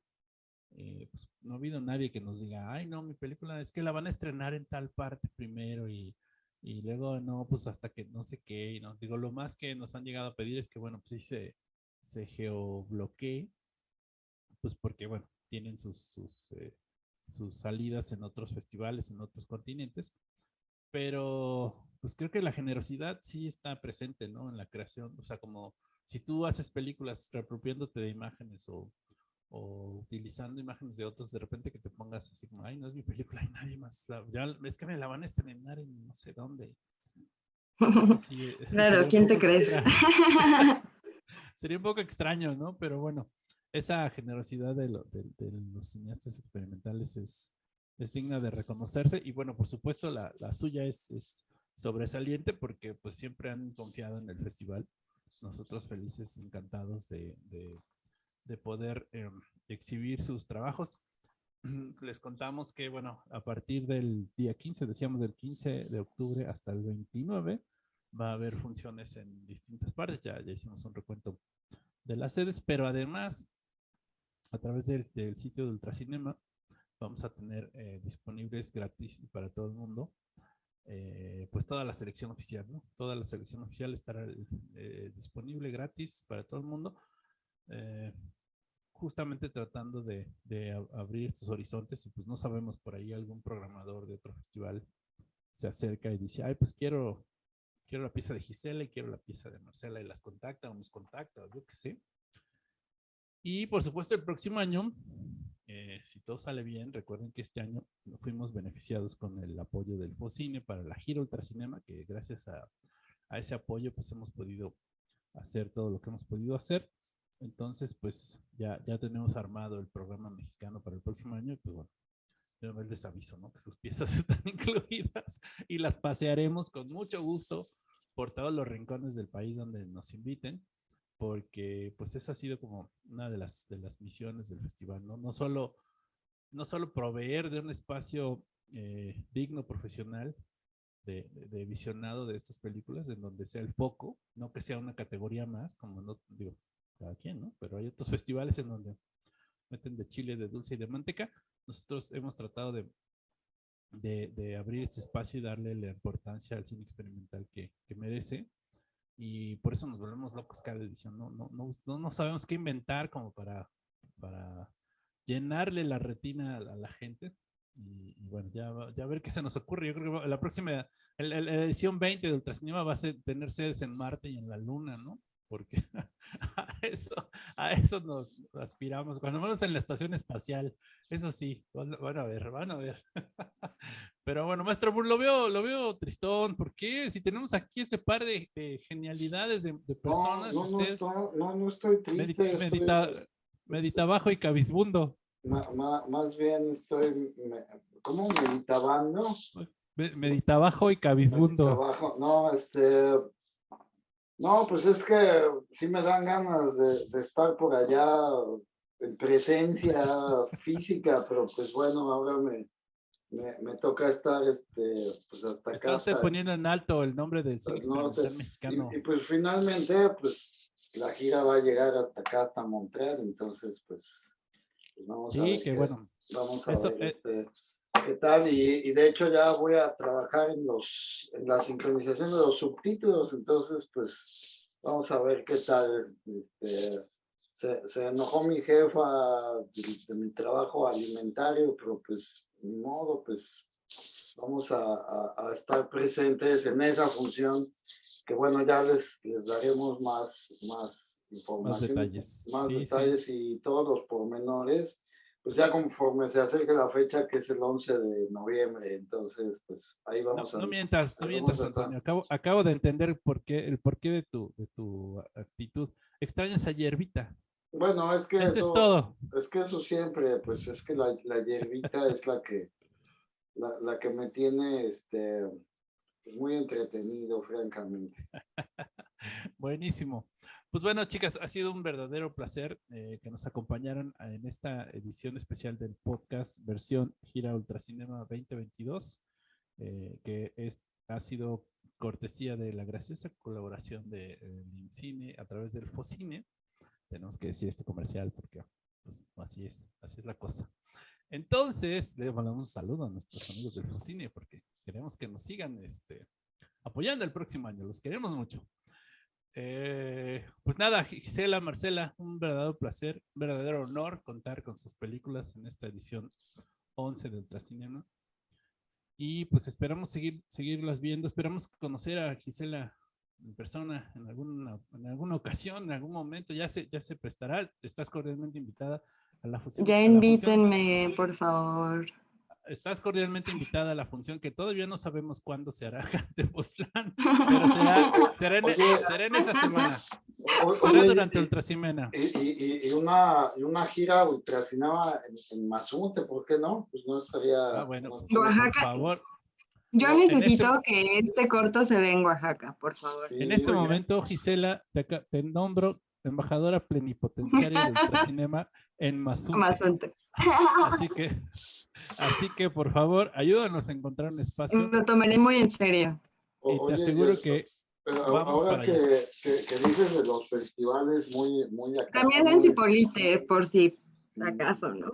eh, pues no ha habido nadie que nos diga, ay no, mi película es que la van a estrenar en tal parte primero y, y luego no, pues hasta que no sé qué, y no, digo, lo más que nos han llegado a pedir es que, bueno, pues sí se, se geobloquee, pues porque, bueno, tienen sus, sus, eh, salidas en otros festivales, en otros continentes, pero pues creo que la generosidad sí está presente, ¿no? En la creación, o sea, como si tú haces películas reapropiándote de imágenes o o utilizando imágenes de otros, de repente que te pongas así como, ay, no es mi película, hay nadie más. ya, es que me la van a estrenar en no sé dónde. claro, ¿quién te crees? sería un poco extraño, ¿no? Pero bueno, esa generosidad de, los cineastas experimentales es, es, digna de reconocerse y bueno, por supuesto la, la suya es, es, sobresaliente porque pues siempre han confiado en el festival. Nosotros felices, encantados de, de de poder em, exhibir sus trabajos. Les contamos que, bueno, a partir del día 15, decíamos del 15 de octubre hasta el 29, va a haber funciones en distintas partes. Ya, ya hicimos un recuento de las sedes, pero además a través del, sitio de Ultracinema vamos a tener eh, disponibles gratis para todo el mundo, eh, pues toda la selección oficial, ¿no? Toda la selección oficial estará eh, disponible gratis para todo el mundo, justamente tratando de, de, abrir estos horizontes y pues no sabemos por ahí algún programador de otro festival se acerca y dice, ay, pues quiero, quiero la pieza de Gisela y quiero la pieza de Marcela y las contacta o nos contacta, yo qué sé. Y por supuesto el próximo año, eh, si todo sale bien, recuerden que este año fuimos beneficiados con el apoyo del FOCINE para la gira Ultracinema, que gracias a, ese apoyo pues hemos podido hacer todo lo que hemos podido hacer. Entonces, pues ya, ya tenemos armado el programa mexicano para el próximo año y pues bueno, de una vez les aviso, ¿no? Que sus piezas están incluidas y las pasearemos con mucho gusto por todos los rincones del país donde nos inviten porque pues esa ha sido como una de las, de las misiones del festival, ¿no? No solo, no solo proveer de un espacio eh, digno, profesional, de, de, visionado de estas películas, en donde sea el foco, no que sea una categoría más, como no, digo, cada quien, ¿no? Pero hay otros festivales en donde meten de chile, de dulce y de manteca. Nosotros hemos tratado de, abrir este espacio y darle la importancia al cine experimental que, merece y por eso nos volvemos locos cada edición. No, sabemos qué inventar como para, para llenarle la retina a la gente. Y, bueno, ya, ya a ver qué se nos ocurre. Yo creo que la próxima, la, edición 20 de Ultracinema va a ser, tener sedes en Marte y en la Luna, ¿no? Porque a eso, a eso nos aspiramos, cuando menos en la estación espacial. Eso sí, van, a ver, van a ver. Pero bueno, maestro lo veo, lo veo tristón. ¿Por qué? Si tenemos aquí este par de, genialidades de, personas. No, no, no, no, estoy triste. Medita, medita, bajo y cabizbundo. más bien estoy, ¿cómo meditabando? Medita bajo y cabizbundo. no, este, no, pues es que sí me dan ganas de, de estar por allá en presencia física, pero pues bueno, ahora me, me, toca estar este, pues hasta acá. Estás poniendo en alto el nombre del cine mexicano. Y, pues finalmente, pues la gira va a llegar hasta acá, hasta Montreal, entonces pues, pues vamos a ver. bueno. Vamos a ver eh, este, qué tal, y, y, de hecho ya voy a trabajar en, los, en la sincronización de los subtítulos, entonces pues vamos a ver qué tal. Este, se, se enojó mi jefa de mi trabajo alimentario, pero pues ni modo, pues vamos a, a, estar presentes en esa función que bueno, ya les, les daremos más, más información, más detalles, más detalles y todos los pormenores, pues ya conforme se acerque la fecha que es el 11 de noviembre, entonces pues ahí vamos a... No mientas, no mientas Antonio, acabo, acabo de entender por qué, el porqué de tu, de tu actitud. Extrañas a Yerbita. Bueno, es que eso, es todo. Es que eso siempre, pues es que la, la hierbita es la que, la, la, que me tiene este, muy entretenido, francamente. Buenísimo. Pues bueno, chicas, ha sido un verdadero placer eh, que nos acompañaran en esta edición especial del podcast versión Gira Ultracinema 2022, eh, que es, ha sido cortesía de la graciosa colaboración de eh, Cine a través del Focine tenemos que decir este comercial porque pues, así es, así es la cosa. Entonces, le mandamos un saludo a nuestros amigos del Focine porque queremos que nos sigan este, apoyando el próximo año, los queremos mucho. Eh, pues nada, Gisela, Marcela, un verdadero placer, un verdadero honor contar con sus películas en esta edición 11 del Ultracinema. Y pues esperamos seguir, seguirlas viendo, esperamos conocer a Gisela en persona en alguna, en alguna ocasión, en algún momento, ya se, ya se prestará. Estás cordialmente invitada a la función. Ya invítenme, por favor. Estás cordialmente invitada a la función que todavía no sabemos cuándo se hará de Postlan, pero será, será, en, será, en, esa semana. será durante Ultracinema. Y, y, y, una, y una gira Ultracinema en, en Mazunte, ¿por qué no? Pues no estaría... Ah, bueno, por favor. Yo necesito este que este corto se vea en Oaxaca, por favor. en este momento, Gisela, te, nombro embajadora plenipotenciaria del Ultracinema en Mazunte. Así que, así que, por favor, ayúdanos a encontrar un espacio. Lo tomaré muy en serio. Y te aseguro que vamos ahora que, que, que, dices de los festivales muy, muy acá, También en Cipolite, por si ¿Acaso, no?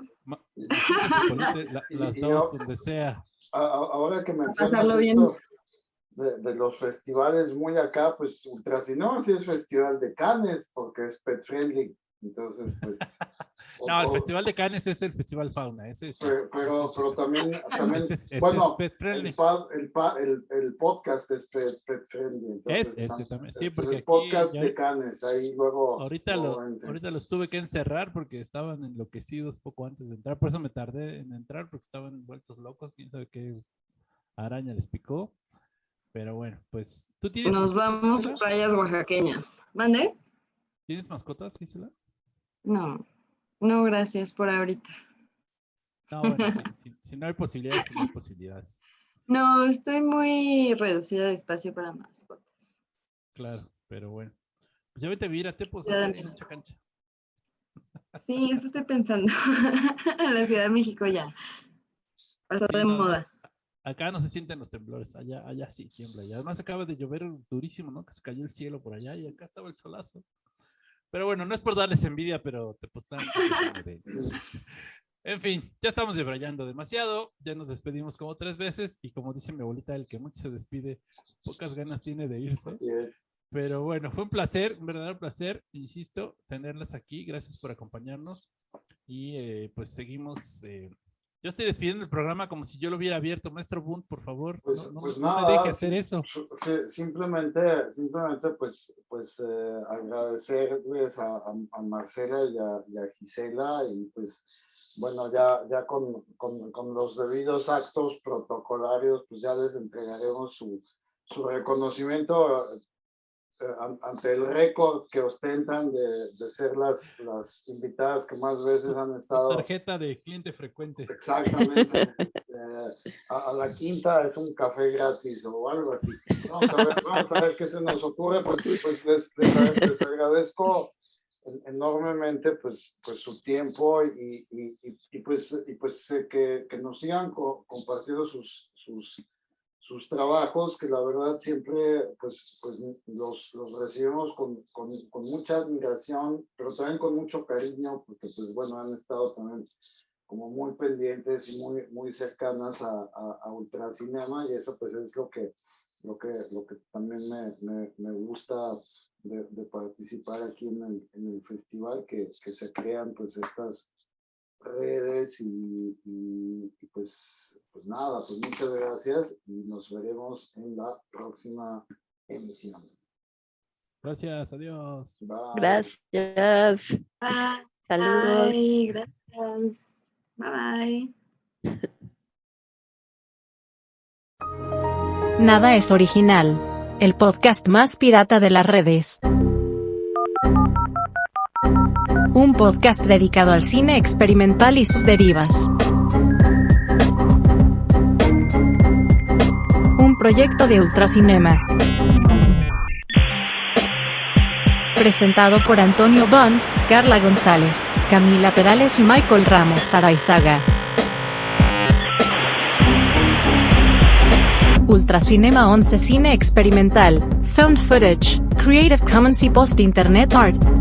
las dos, donde sea. Ahora que mencionas pasarlo bien. De, de, los festivales muy acá, pues Ultracinema sí es festival de Cannes, porque es pet friendly. Entonces, pues... no, el Festival de Cannes es el Festival Fauna. Ese es, pero, pero, pero también, también este es, este bueno, es el, el, el, podcast es pet, friendly. Entonces, es ese también, sí, porque el podcast de Cannes, ahí luego... Ahorita, lo, ahorita los tuve que encerrar porque estaban enloquecidos poco antes de entrar, por eso me tardé en entrar porque estaban vueltos locos, quién sabe qué araña les picó. Pero bueno, pues tú tienes... Nos vamos a playas oaxaqueñas. ¿Mande? ¿Tienes mascotas, Gisela? No, no, gracias por ahorita. No, bueno, si, no hay posibilidades, pues no hay posibilidades. No, estoy muy reducida de espacio para mascotas. Claro, pero bueno. Pues ya vete a vivir a Tepos, mucha cancha. Sí, eso estoy pensando. la Ciudad de México ya. Pasó de moda. Acá no se sienten los temblores, allá, allá sí tiembla. Y además acaba de llover durísimo, ¿no? Que se cayó el cielo por allá y acá estaba el solazo. Pero bueno, no es por darles envidia, pero te postan. En fin, ya estamos debrayando demasiado, ya nos despedimos como tres veces y como dice mi abuelita, el que mucho se despide, pocas ganas tiene de irse. Pero bueno, fue un placer, un verdadero placer, insisto, tenerlas aquí. Gracias por acompañarnos y eh, pues seguimos eh, yo estoy despidiendo el programa como si yo lo hubiera abierto. Maestro Bunt, por favor, pues, no, pues me deje hacer eso. Simplemente, simplemente pues, pues eh, agradecerles a, a, Marcela y a, Gisela y pues bueno, ya, ya con, con, con, los debidos actos protocolarios, pues ya les entregaremos su, su reconocimiento ante el récord que ostentan de, de, ser las, las invitadas que más veces han estado. Tarjeta de cliente frecuente. Exactamente. Eh, a, la quinta es un café gratis o algo así. Vamos a ver, vamos a ver qué se nos ocurre. Pues, pues les, les, agradezco enormemente pues, pues su tiempo y, y, y, pues, y pues que, que nos sigan compartiendo sus, sus sus trabajos, que la verdad siempre pues, pues los, los recibimos con, con, con, mucha admiración, pero también con mucho cariño, porque pues bueno, han estado también como muy pendientes y muy, muy cercanas a, a, a Ultracinema, y eso pues es lo que, lo que, lo que también me, me, me gusta de, de, participar aquí en el, en el festival, que, que se crean pues estas redes y, y, pues, pues nada, pues muchas gracias y nos veremos en la próxima emisión. Gracias, adiós. Gracias. Saludos. Bye, gracias. Bye bye. Nada es original. El podcast más pirata de las redes. Un podcast dedicado al cine experimental y sus derivas. Proyecto de Ultracinema. Presentado por Antonio Bond, Carla González, Camila Perales y Michael Ramos Araizaga. Ultracinema 11 Cine Experimental, Found Footage, Creative Commons y Post Internet Art.